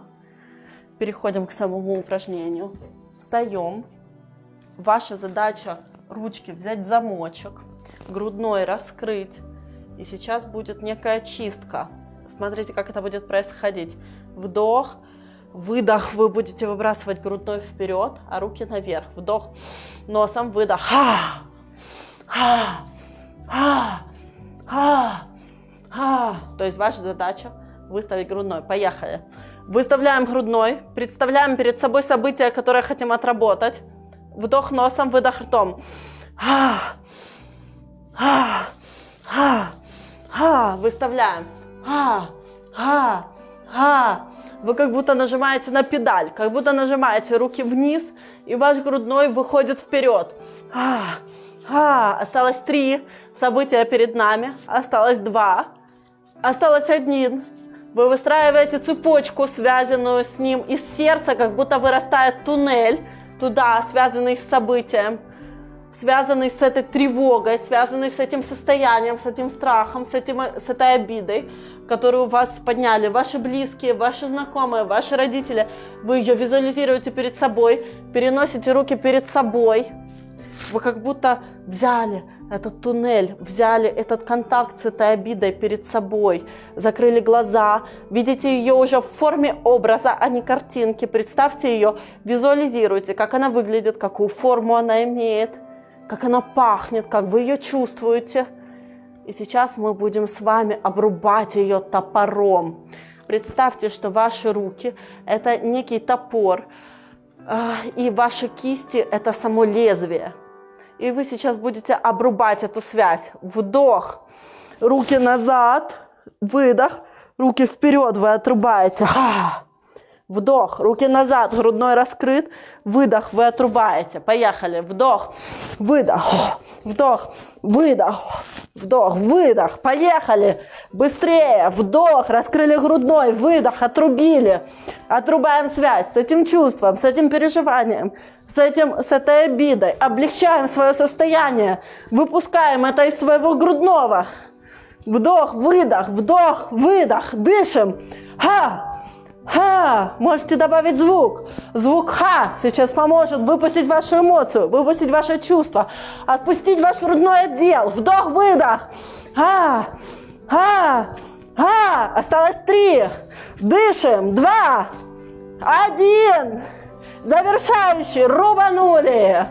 переходим к самому упражнению. Встаем. Ваша задача ручки взять в замочек, грудной раскрыть. И сейчас будет некая чистка. Смотрите, как это будет происходить. Вдох, выдох, вы будете выбрасывать грудной вперед, а руки наверх. Вдох носом, выдох. Ха! Ха! Ха! Ха! Ха! То есть ваша задача выставить грудной. Поехали. Выставляем грудной, представляем перед собой событие, которое хотим отработать. Вдох носом, выдох ртом. Выставляем. Вы как будто нажимаете на педаль, как будто нажимаете руки вниз, и ваш грудной выходит вперед. Осталось три события перед нами, осталось два, осталось один. Вы выстраиваете цепочку, связанную с ним из сердца, как будто вырастает туннель туда, связанный с событием, связанный с этой тревогой, связанный с этим состоянием, с этим страхом, с, этим, с этой обидой, которую вас подняли ваши близкие, ваши знакомые, ваши родители. Вы ее визуализируете перед собой, переносите руки перед собой. Вы как будто взяли этот туннель, взяли этот контакт с этой обидой перед собой, закрыли глаза, видите ее уже в форме образа, а не картинки, представьте ее, визуализируйте, как она выглядит, какую форму она имеет, как она пахнет, как вы ее чувствуете. И сейчас мы будем с вами обрубать ее топором. Представьте, что ваши руки – это некий топор, а, и ваши кисти – это само лезвие – и вы сейчас будете обрубать эту связь. Вдох, руки назад, выдох, руки вперед вы отрубаете. Ха! Вдох, руки назад, грудной раскрыт, выдох, вы отрубаете. Поехали. Вдох, выдох, вдох, выдох, вдох, выдох. Поехали. Быстрее. Вдох, раскрыли грудной, выдох, отрубили. Отрубаем связь с этим чувством, с этим переживанием, с, этим, с этой обидой. Облегчаем свое состояние. Выпускаем это из своего грудного. Вдох, выдох, вдох, выдох. Дышим. Ха! Ха! Можете добавить звук. Звук ха сейчас поможет выпустить вашу эмоцию, выпустить ваше чувство, отпустить ваш грудной отдел. Вдох-выдох. Ха! Ха! Ха! Осталось три. Дышим. Два. Один. Завершающий. Рубанули.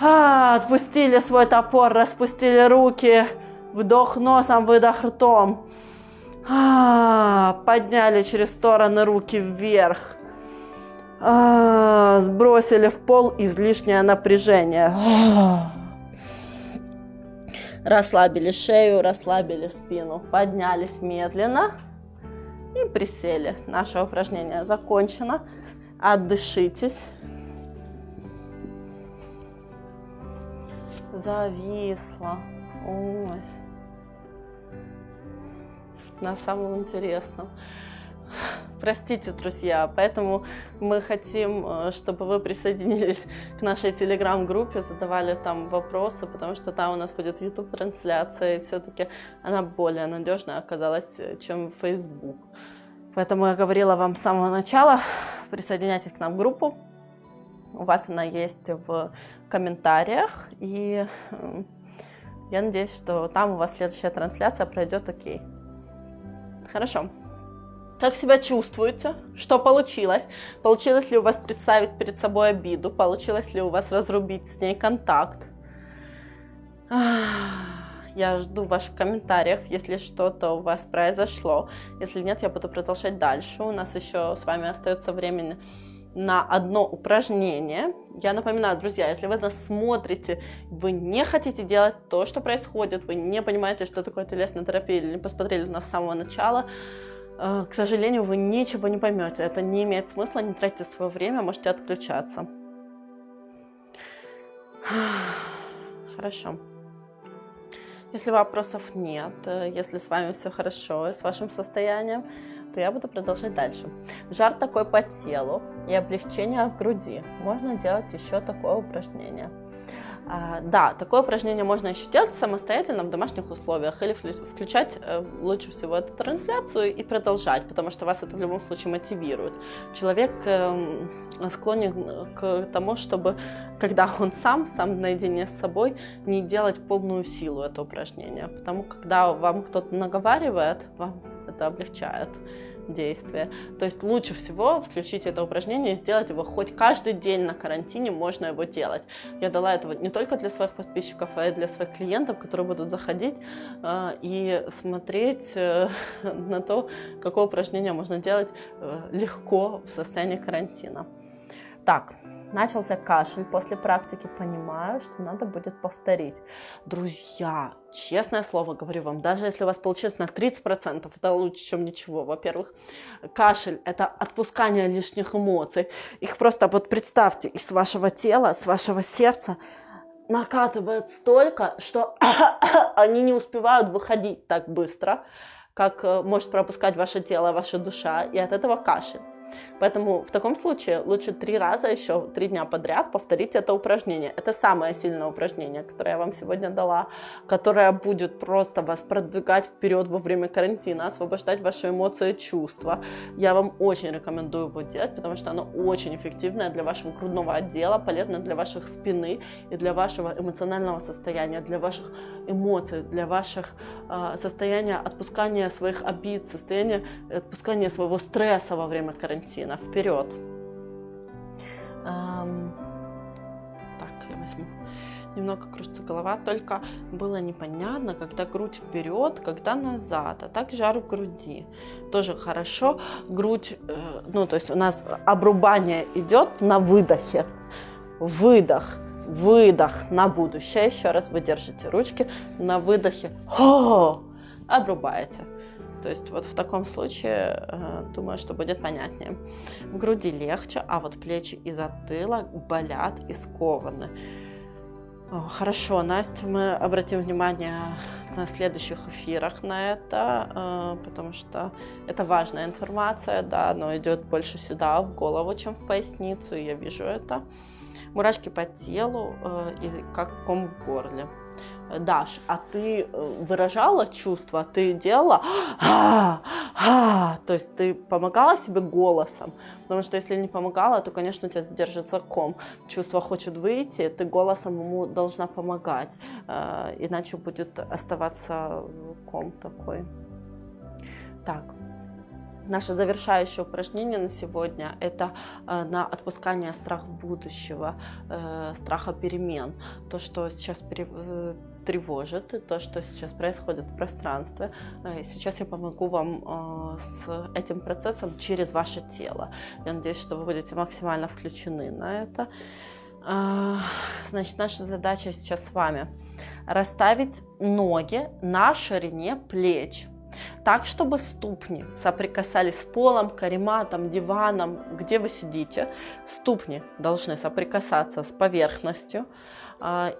А, отпустили свой топор, распустили руки. Вдох носом, выдох ртом. А, подняли через стороны руки вверх. А, сбросили в пол излишнее напряжение. Расслабили шею, расслабили спину, поднялись медленно и присели. Наше упражнение закончено. Отдышитесь. Зависло. Ой. На самом интересном. Простите, друзья, поэтому мы хотим, э, чтобы вы присоединились к нашей телеграм-группе, задавали там вопросы, потому что там у нас будет YouTube-трансляция, и все-таки она более надежная оказалась, э, чем Facebook. Поэтому я говорила вам с самого начала, присоединяйтесь к нам в группу, у вас она есть в комментариях, и э, я надеюсь, что там у вас следующая трансляция пройдет окей. Хорошо. Как себя чувствуете? Что получилось? Получилось ли у вас представить перед собой обиду? Получилось ли у вас разрубить с ней контакт? Я жду ваших комментариев, если что-то у вас произошло. Если нет, я буду продолжать дальше. У нас еще с вами остается времени на одно упражнение. Я напоминаю, друзья, если вы нас смотрите, вы не хотите делать то, что происходит, вы не понимаете, что такое телесная терапия, или не посмотрели нас самого начала, Э, к сожалению, вы ничего не поймете. Это не имеет смысла, не тратьте свое время, можете отключаться. Хорошо. Если вопросов нет, э, если с вами все хорошо с вашим состоянием, то я буду продолжать дальше. Жар такой по телу и облегчение в груди. Можно делать еще такое упражнение. А, да, такое упражнение можно еще делать самостоятельно в домашних условиях или включать э, лучше всего эту трансляцию и продолжать, потому что вас это в любом случае мотивирует. Человек эм, склонен к тому, чтобы, когда он сам, сам наедине с собой, не делать полную силу это упражнение, потому когда вам кто-то наговаривает, вам это облегчает действие. То есть лучше всего включить это упражнение и сделать его хоть каждый день на карантине можно его делать. Я дала это не только для своих подписчиков, а и для своих клиентов, которые будут заходить э, и смотреть э, на то, какое упражнение можно делать э, легко в состоянии карантина. Так, начался кашель после практики, понимаю, что надо будет повторить. Друзья, честное слово говорю вам, даже если у вас получилось на 30%, это лучше, чем ничего. Во-первых, кашель – это отпускание лишних эмоций. Их просто вот представьте, из вашего тела, с вашего сердца накатывает столько, что они не успевают выходить так быстро, как э, может пропускать ваше тело, ваша душа, и от этого кашель. Поэтому в таком случае лучше три раза еще, три дня подряд повторить это упражнение. Это самое сильное упражнение, которое я вам сегодня дала, которое будет просто вас продвигать вперед во время карантина, освобождать ваши эмоции и чувства. Я вам очень рекомендую его делать, потому что оно очень эффективное для вашего грудного отдела, полезно для ваших спины и для вашего эмоционального состояния, для ваших эмоций, для ваших э, состояния отпускания своих обид, состояния отпускания своего стресса во время карантина колено вперед. Эм, так, я возьму. Немного кружится голова, только было непонятно, когда грудь вперед, когда назад, а так жар в груди. Тоже хорошо. Грудь, э, ну то есть у нас обрубание идет на выдохе. Выдох, выдох на будущее. Еще раз вы держите ручки на выдохе. О, обрубаете. То есть вот в таком случае, э, думаю, что будет понятнее. В груди легче, а вот плечи и затылок болят и скованы. Хорошо, Настя, мы обратим внимание на следующих эфирах на это, э, потому что это важная информация, да, но идет больше сюда, в голову, чем в поясницу, я вижу это. Мурашки по телу э, и как ком в горле. Даш, а ты э, выражала чувства, ты делала, а, а, то есть ты помогала себе голосом, потому что если не помогала, то, конечно, у тебя задержится ком. Чувство хочет выйти, ты голосом ему должна помогать, э, иначе будет оставаться ком такой. Так, Наше завершающее упражнение на сегодня – это э, на отпускание страха будущего, э, страха перемен. То, что сейчас тревожит, то, что сейчас происходит в пространстве. Э, сейчас я помогу вам э, с этим процессом через ваше тело. Я надеюсь, что вы будете максимально включены на это. Э, значит, наша задача сейчас с вами расставить ноги на ширине плеч так, чтобы ступни соприкасались с полом, карематом, диваном, где вы сидите. Ступни должны соприкасаться с поверхностью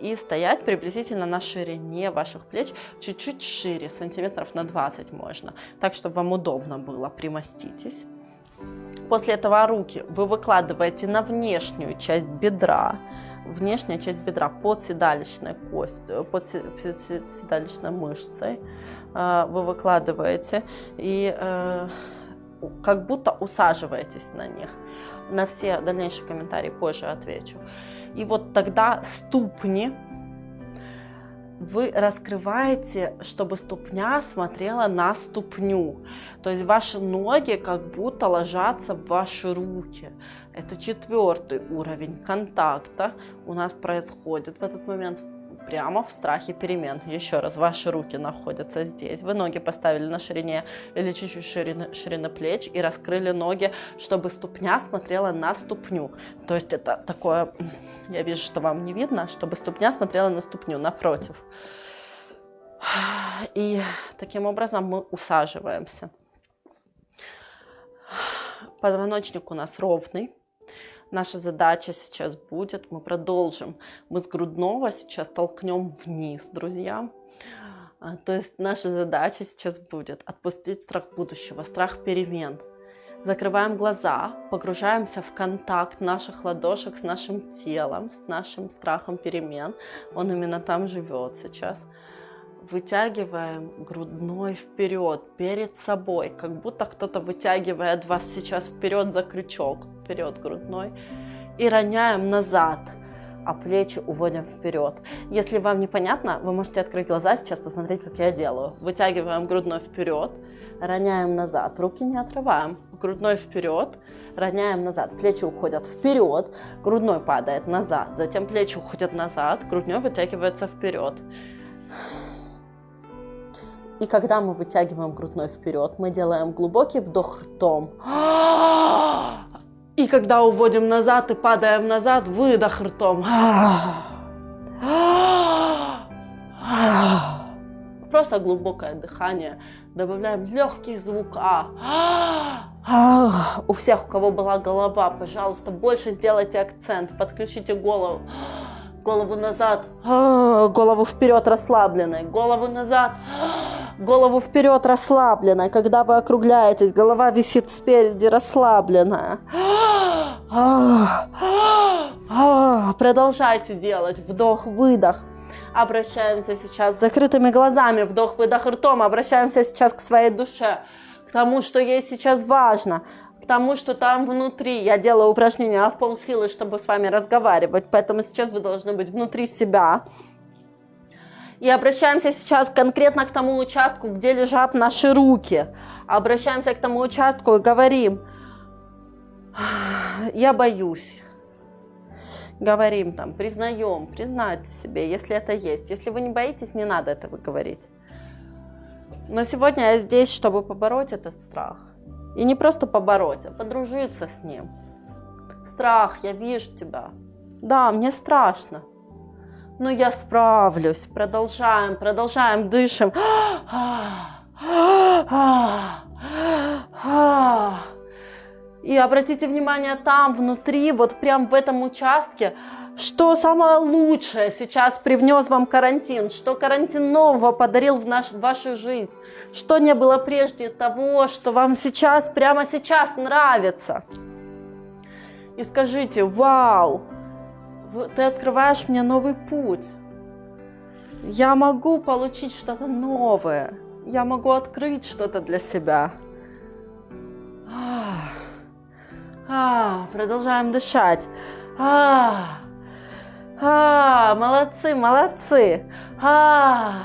и стоять приблизительно на ширине ваших плеч, чуть-чуть шире, сантиметров на 20 можно, так, чтобы вам удобно было, примоститесь. После этого руки вы выкладываете на внешнюю часть бедра, внешняя часть бедра под седалищной костью, под седалищной мышцей. Э, вы выкладываете и э, как будто усаживаетесь на них. На все дальнейшие комментарии позже отвечу. И вот тогда ступни вы раскрываете, чтобы ступня смотрела на ступню. То есть ваши ноги как будто ложатся в ваши руки. Это четвертый уровень контакта у нас происходит в этот момент прямо в страхе перемен. Еще раз, ваши руки находятся здесь. Вы ноги поставили на ширине или чуть-чуть ширины, ширины плеч и раскрыли ноги, чтобы ступня смотрела на ступню. То есть это такое, я вижу, что вам не видно, чтобы ступня смотрела на ступню напротив. И таким образом мы усаживаемся. Позвоночник у нас ровный. Наша задача сейчас будет, мы продолжим. Мы с грудного сейчас толкнем вниз, друзья. А, то есть наша задача сейчас будет отпустить страх будущего, страх перемен. Закрываем глаза, погружаемся в контакт наших ладошек с нашим телом, с нашим страхом перемен. Он именно там живет сейчас. Вытягиваем грудной вперед, перед собой, как будто кто-то вытягивает вас сейчас вперед за крючок вперед грудной и роняем назад, а плечи уводим вперед. Если вам непонятно, вы можете открыть глаза сейчас, посмотреть, как я делаю. Вытягиваем грудной вперед, роняем назад, руки не отрываем, грудной вперед, роняем назад, плечи уходят вперед, грудной падает назад, затем плечи уходят назад, грудной вытягивается вперед. И когда мы вытягиваем грудной вперед, мы делаем глубокий вдох ртом. И когда уводим назад и падаем назад, выдох ртом. Просто глубокое дыхание. Добавляем легкий звук А. У всех, у кого была голова, пожалуйста, больше сделайте акцент, подключите голову. Голову назад, голову вперед расслабленной, голову назад, голову вперед расслабленной. Когда вы округляетесь, голова висит спереди расслабленная. Продолжайте делать вдох-выдох. Обращаемся сейчас с закрытыми глазами, вдох-выдох ртом. Обращаемся сейчас к своей душе, к тому, что ей сейчас важно, к тому, что там внутри. Я делаю упражнения в полсилы, чтобы с вами разговаривать, поэтому сейчас вы должны быть внутри себя. И обращаемся сейчас конкретно к тому участку, где лежат наши руки. Обращаемся к тому участку и говорим, я боюсь. Говорим там, признаем, признайте себе, если это есть. Если вы не боитесь, не надо этого говорить. Но сегодня я здесь, чтобы побороть этот страх. И не просто побороть, а подружиться с ним. Страх, я вижу тебя. Да, мне страшно но «Ну, я справлюсь. Продолжаем, продолжаем, дышим. И обратите внимание там, внутри, вот прям в этом участке, что самое лучшее сейчас привнес вам карантин, что карантин нового подарил в, наш, в вашу жизнь, что не было прежде того, что вам сейчас, прямо сейчас нравится. И скажите, вау, ты открываешь мне новый путь. Я могу получить что-то новое. Я могу открыть что-то для себя. А, а, продолжаем дышать. А, а, молодцы, молодцы. А,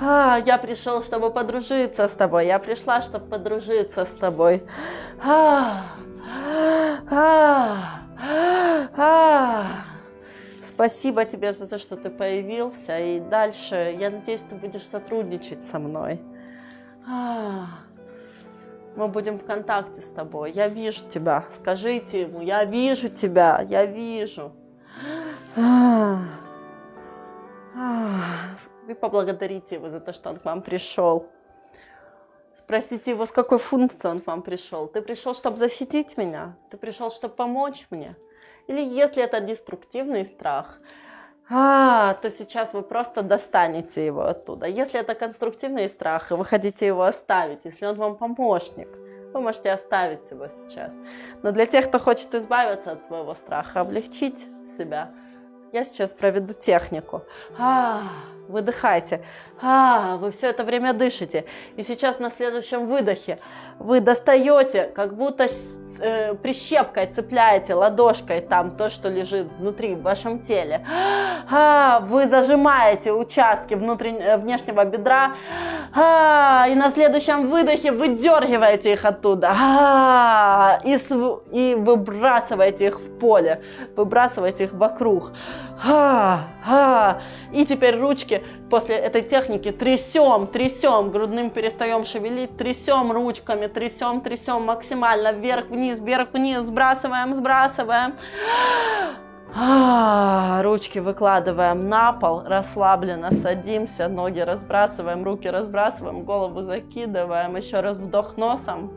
а, я пришел, чтобы подружиться с тобой. Я пришла, чтобы подружиться с тобой. А, а, Спасибо тебе за то, что ты появился. И дальше, я надеюсь, ты будешь сотрудничать со мной. Мы будем в контакте с тобой. Я вижу тебя. Скажите ему, я вижу тебя, я вижу. Вы поблагодарите его за то, что он к вам пришел. Спросите его, с какой функцией он вам пришел. Ты пришел, чтобы защитить меня? Ты пришел, чтобы помочь мне? Или если это деструктивный страх, а, то сейчас вы просто достанете его оттуда. Если это конструктивный страх, и вы хотите его оставить, если он вам помощник, вы можете оставить его сейчас. Но для тех, кто хочет избавиться от своего страха, облегчить себя, я сейчас проведу технику. А, выдыхайте. А, вы все это время дышите. И сейчас на следующем выдохе вы достаете, как будто э, прищепкой цепляете ладошкой там то, что лежит внутри в вашем теле. А, вы зажимаете участки внутрен... Э, внешнего бедра. А, и на следующем выдохе выдергиваете их оттуда. А, и, выбрасываете их в поле. Выбрасываете их вокруг. И теперь ручки после этой техники трясем, трясем, грудным перестаем шевелить, трясем ручками, трясем, трясем максимально вверх-вниз, вверх-вниз, сбрасываем, сбрасываем. А, ручки выкладываем на пол, расслабленно садимся, ноги разбрасываем, руки разбрасываем, голову закидываем, еще раз вдох носом.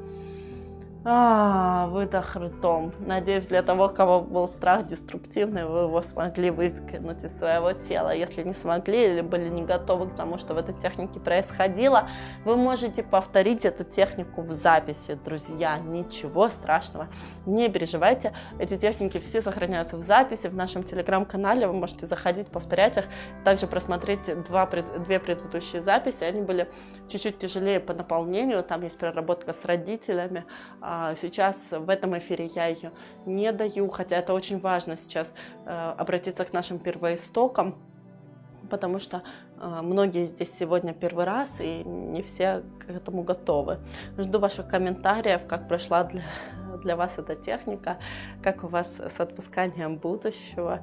А, выдох ртом. Надеюсь, для того, кого был страх деструктивный, вы его смогли выкинуть из своего тела. Если не смогли или были не готовы к тому, что в этой технике происходило, вы можете повторить эту технику в записи. Друзья, ничего страшного, не переживайте. Эти техники все сохраняются в записи в нашем телеграм-канале. Вы можете заходить, повторять их. Также просмотреть два, две предыдущие записи. Они были чуть-чуть тяжелее по наполнению. Там есть проработка с родителями а, сейчас в этом эфире я ее не даю, хотя это очень важно сейчас э, обратиться к нашим первоистокам, потому что э, многие здесь сегодня первый раз и не все к этому готовы. Жду ваших комментариев, как прошла для, для вас эта техника, как у вас с отпусканием будущего.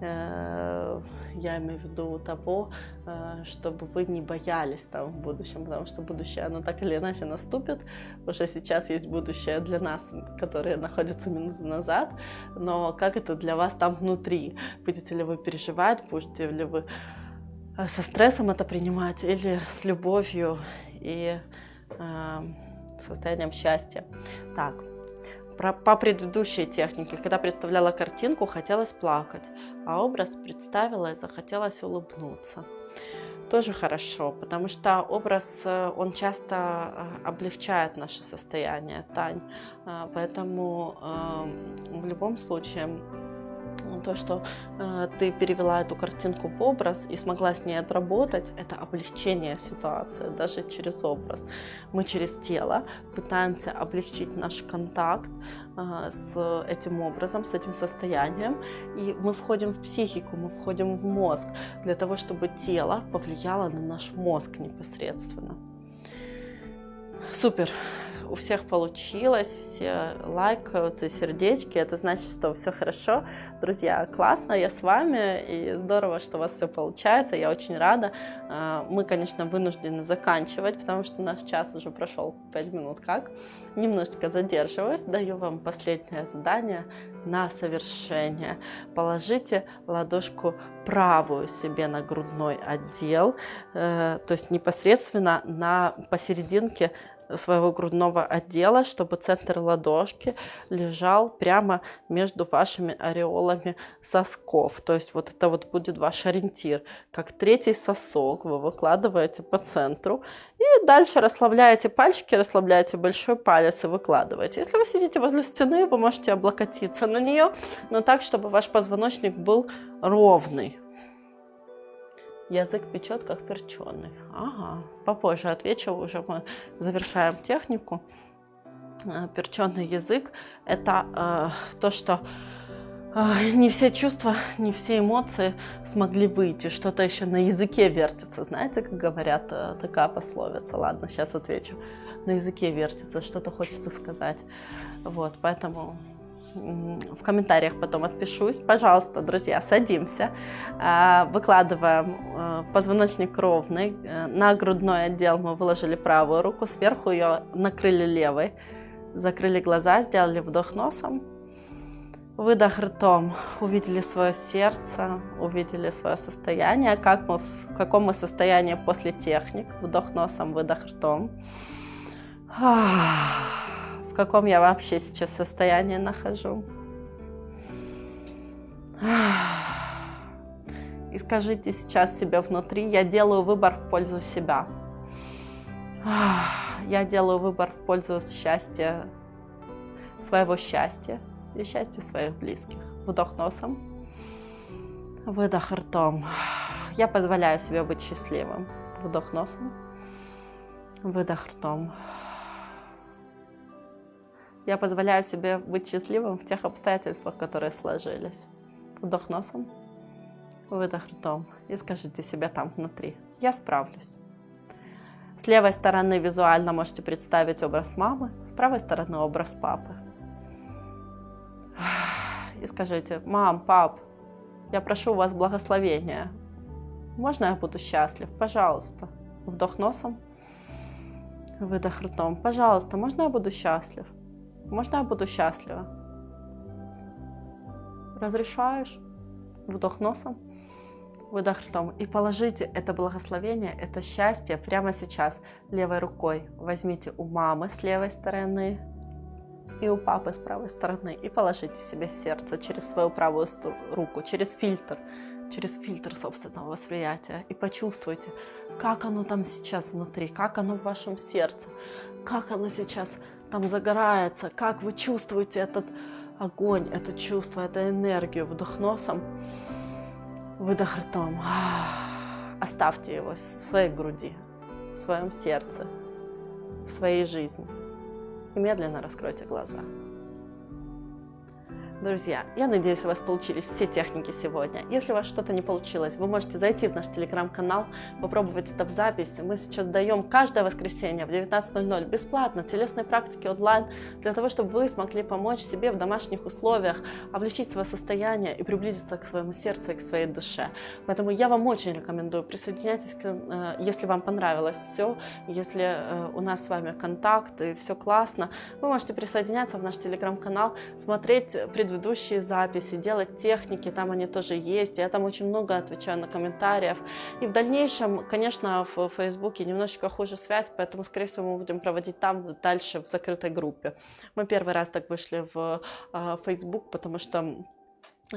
Э, я имею в виду того, э, чтобы вы не боялись там в будущем, потому что будущее, оно так или иначе наступит. Уже сейчас есть будущее для нас, которое находится минуту назад, но как это для вас там внутри? Будете ли вы переживать, будете ли вы э, со стрессом это принимать или с любовью и э, состоянием счастья? Так, про, по предыдущей технике, когда представляла картинку, хотелось плакать, а образ представила и захотелось улыбнуться. Тоже хорошо, потому что образ, э, он часто э, облегчает наше состояние, Тань. Э, поэтому в любом случае то, что э, ты перевела эту картинку в образ и смогла с ней отработать, это облегчение ситуации, даже через образ. Мы через тело пытаемся облегчить наш контакт э, с этим образом, с этим состоянием, и мы входим в психику, мы входим в мозг для того, чтобы тело повлияло на наш мозг непосредственно. Супер у всех получилось, все лайкают и сердечки, это значит, что все хорошо. Друзья, классно, я с вами, и здорово, что у вас все получается, я очень рада. А, мы, конечно, вынуждены заканчивать, потому что наш час уже прошел 5 минут как. Немножечко задерживаюсь, даю вам последнее задание на совершение. Положите ладошку правую себе на грудной отдел, э, то есть непосредственно на посерединке своего грудного отдела, чтобы центр ладошки лежал прямо между вашими ореолами сосков. То есть вот это вот будет ваш ориентир. Как третий сосок вы выкладываете по центру. И дальше расслабляете пальчики, расслабляете большой палец и выкладываете. Если вы сидите возле стены, вы можете облокотиться на нее, но так, чтобы ваш позвоночник был ровный. Язык печет, как перченый. Ага, попозже отвечу, уже мы завершаем технику. Э, перченый язык – это э, то, что э, не все чувства, не все эмоции смогли выйти. Что-то еще на языке вертится. Знаете, как говорят, э, такая пословица. Ладно, сейчас отвечу. На языке вертится, что-то хочется сказать. Вот, поэтому в комментариях потом отпишусь. Пожалуйста, друзья, садимся, а, выкладываем э, позвоночник ровный. Э, на грудной отдел мы выложили правую руку, сверху ее накрыли левой. Закрыли глаза, сделали вдох носом. Выдох ртом. Увидели свое сердце, увидели свое состояние, как мы, в каком мы состоянии после техник. Вдох носом, выдох ртом. В каком я вообще сейчас состоянии нахожу. И скажите сейчас себе внутри, я делаю выбор в пользу себя. Я делаю выбор в пользу счастья, своего счастья и счастья своих близких. Вдох носом, выдох ртом. Я позволяю себе быть счастливым. Вдох носом, выдох ртом. Я позволяю себе быть счастливым в тех обстоятельствах, которые сложились. Вдох носом, выдох ртом. И скажите себе там внутри, я справлюсь. С левой стороны визуально можете представить образ мамы, с правой стороны образ папы. И скажите, мам, пап, я прошу у вас благословения. Можно я буду счастлив? Пожалуйста. Вдох носом, выдох ртом. Пожалуйста, можно я буду счастлив? Можно я буду счастлива? Разрешаешь? Вдох носом, выдох ртом. И положите это благословение, это счастье прямо сейчас левой рукой. Возьмите у мамы с левой стороны и у папы с правой стороны. И положите себе в сердце через свою правую руку, через фильтр, через фильтр собственного восприятия. И почувствуйте, как оно там сейчас внутри, как оно в вашем сердце, как оно сейчас там загорается, как вы чувствуете этот огонь, это чувство, эту энергию вдох носом Выдох ртом. Оставьте его в своей груди, в своем сердце, в своей жизни. И медленно раскройте глаза. Друзья, я надеюсь, у вас получились все техники сегодня. Если у вас что-то не получилось, вы можете зайти в наш телеграм-канал, попробовать это в записи. Мы сейчас даем каждое воскресенье в 19.00 бесплатно телесной практики онлайн, для того, чтобы вы смогли помочь себе в домашних условиях, облегчить свое состояние и приблизиться к своему сердцу и к своей душе. Поэтому я вам очень рекомендую, присоединяйтесь, э, если вам понравилось все, если э, у нас с вами контакт и все классно, вы можете присоединяться в наш телеграм-канал, смотреть предыдущие предыдущие записи, делать техники, там они тоже есть. Я там очень много отвечаю на комментариев. И в дальнейшем, конечно, в Фейсбуке немножечко хуже связь, поэтому, скорее всего, мы будем проводить там дальше в закрытой группе. Мы первый раз так вышли в Facebook, потому что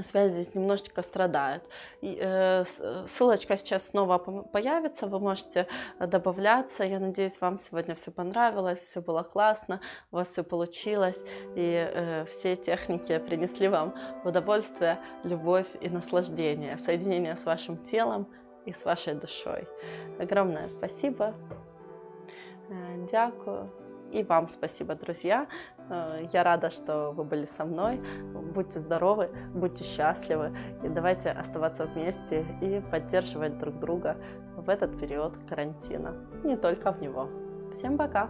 связь здесь немножечко страдает. И, э, ссылочка сейчас снова появится, вы можете добавляться. Я надеюсь, вам сегодня все понравилось, все было классно, у вас все получилось, и э, все техники принесли вам удовольствие, любовь и наслаждение, соединение с вашим телом и с вашей душой. Огромное спасибо. Э, дякую. И вам спасибо, друзья. Э, я рада, что вы были со мной. Будьте здоровы, будьте счастливы. И давайте оставаться вместе и поддерживать друг друга в этот период карантина. Не только в него. Всем пока!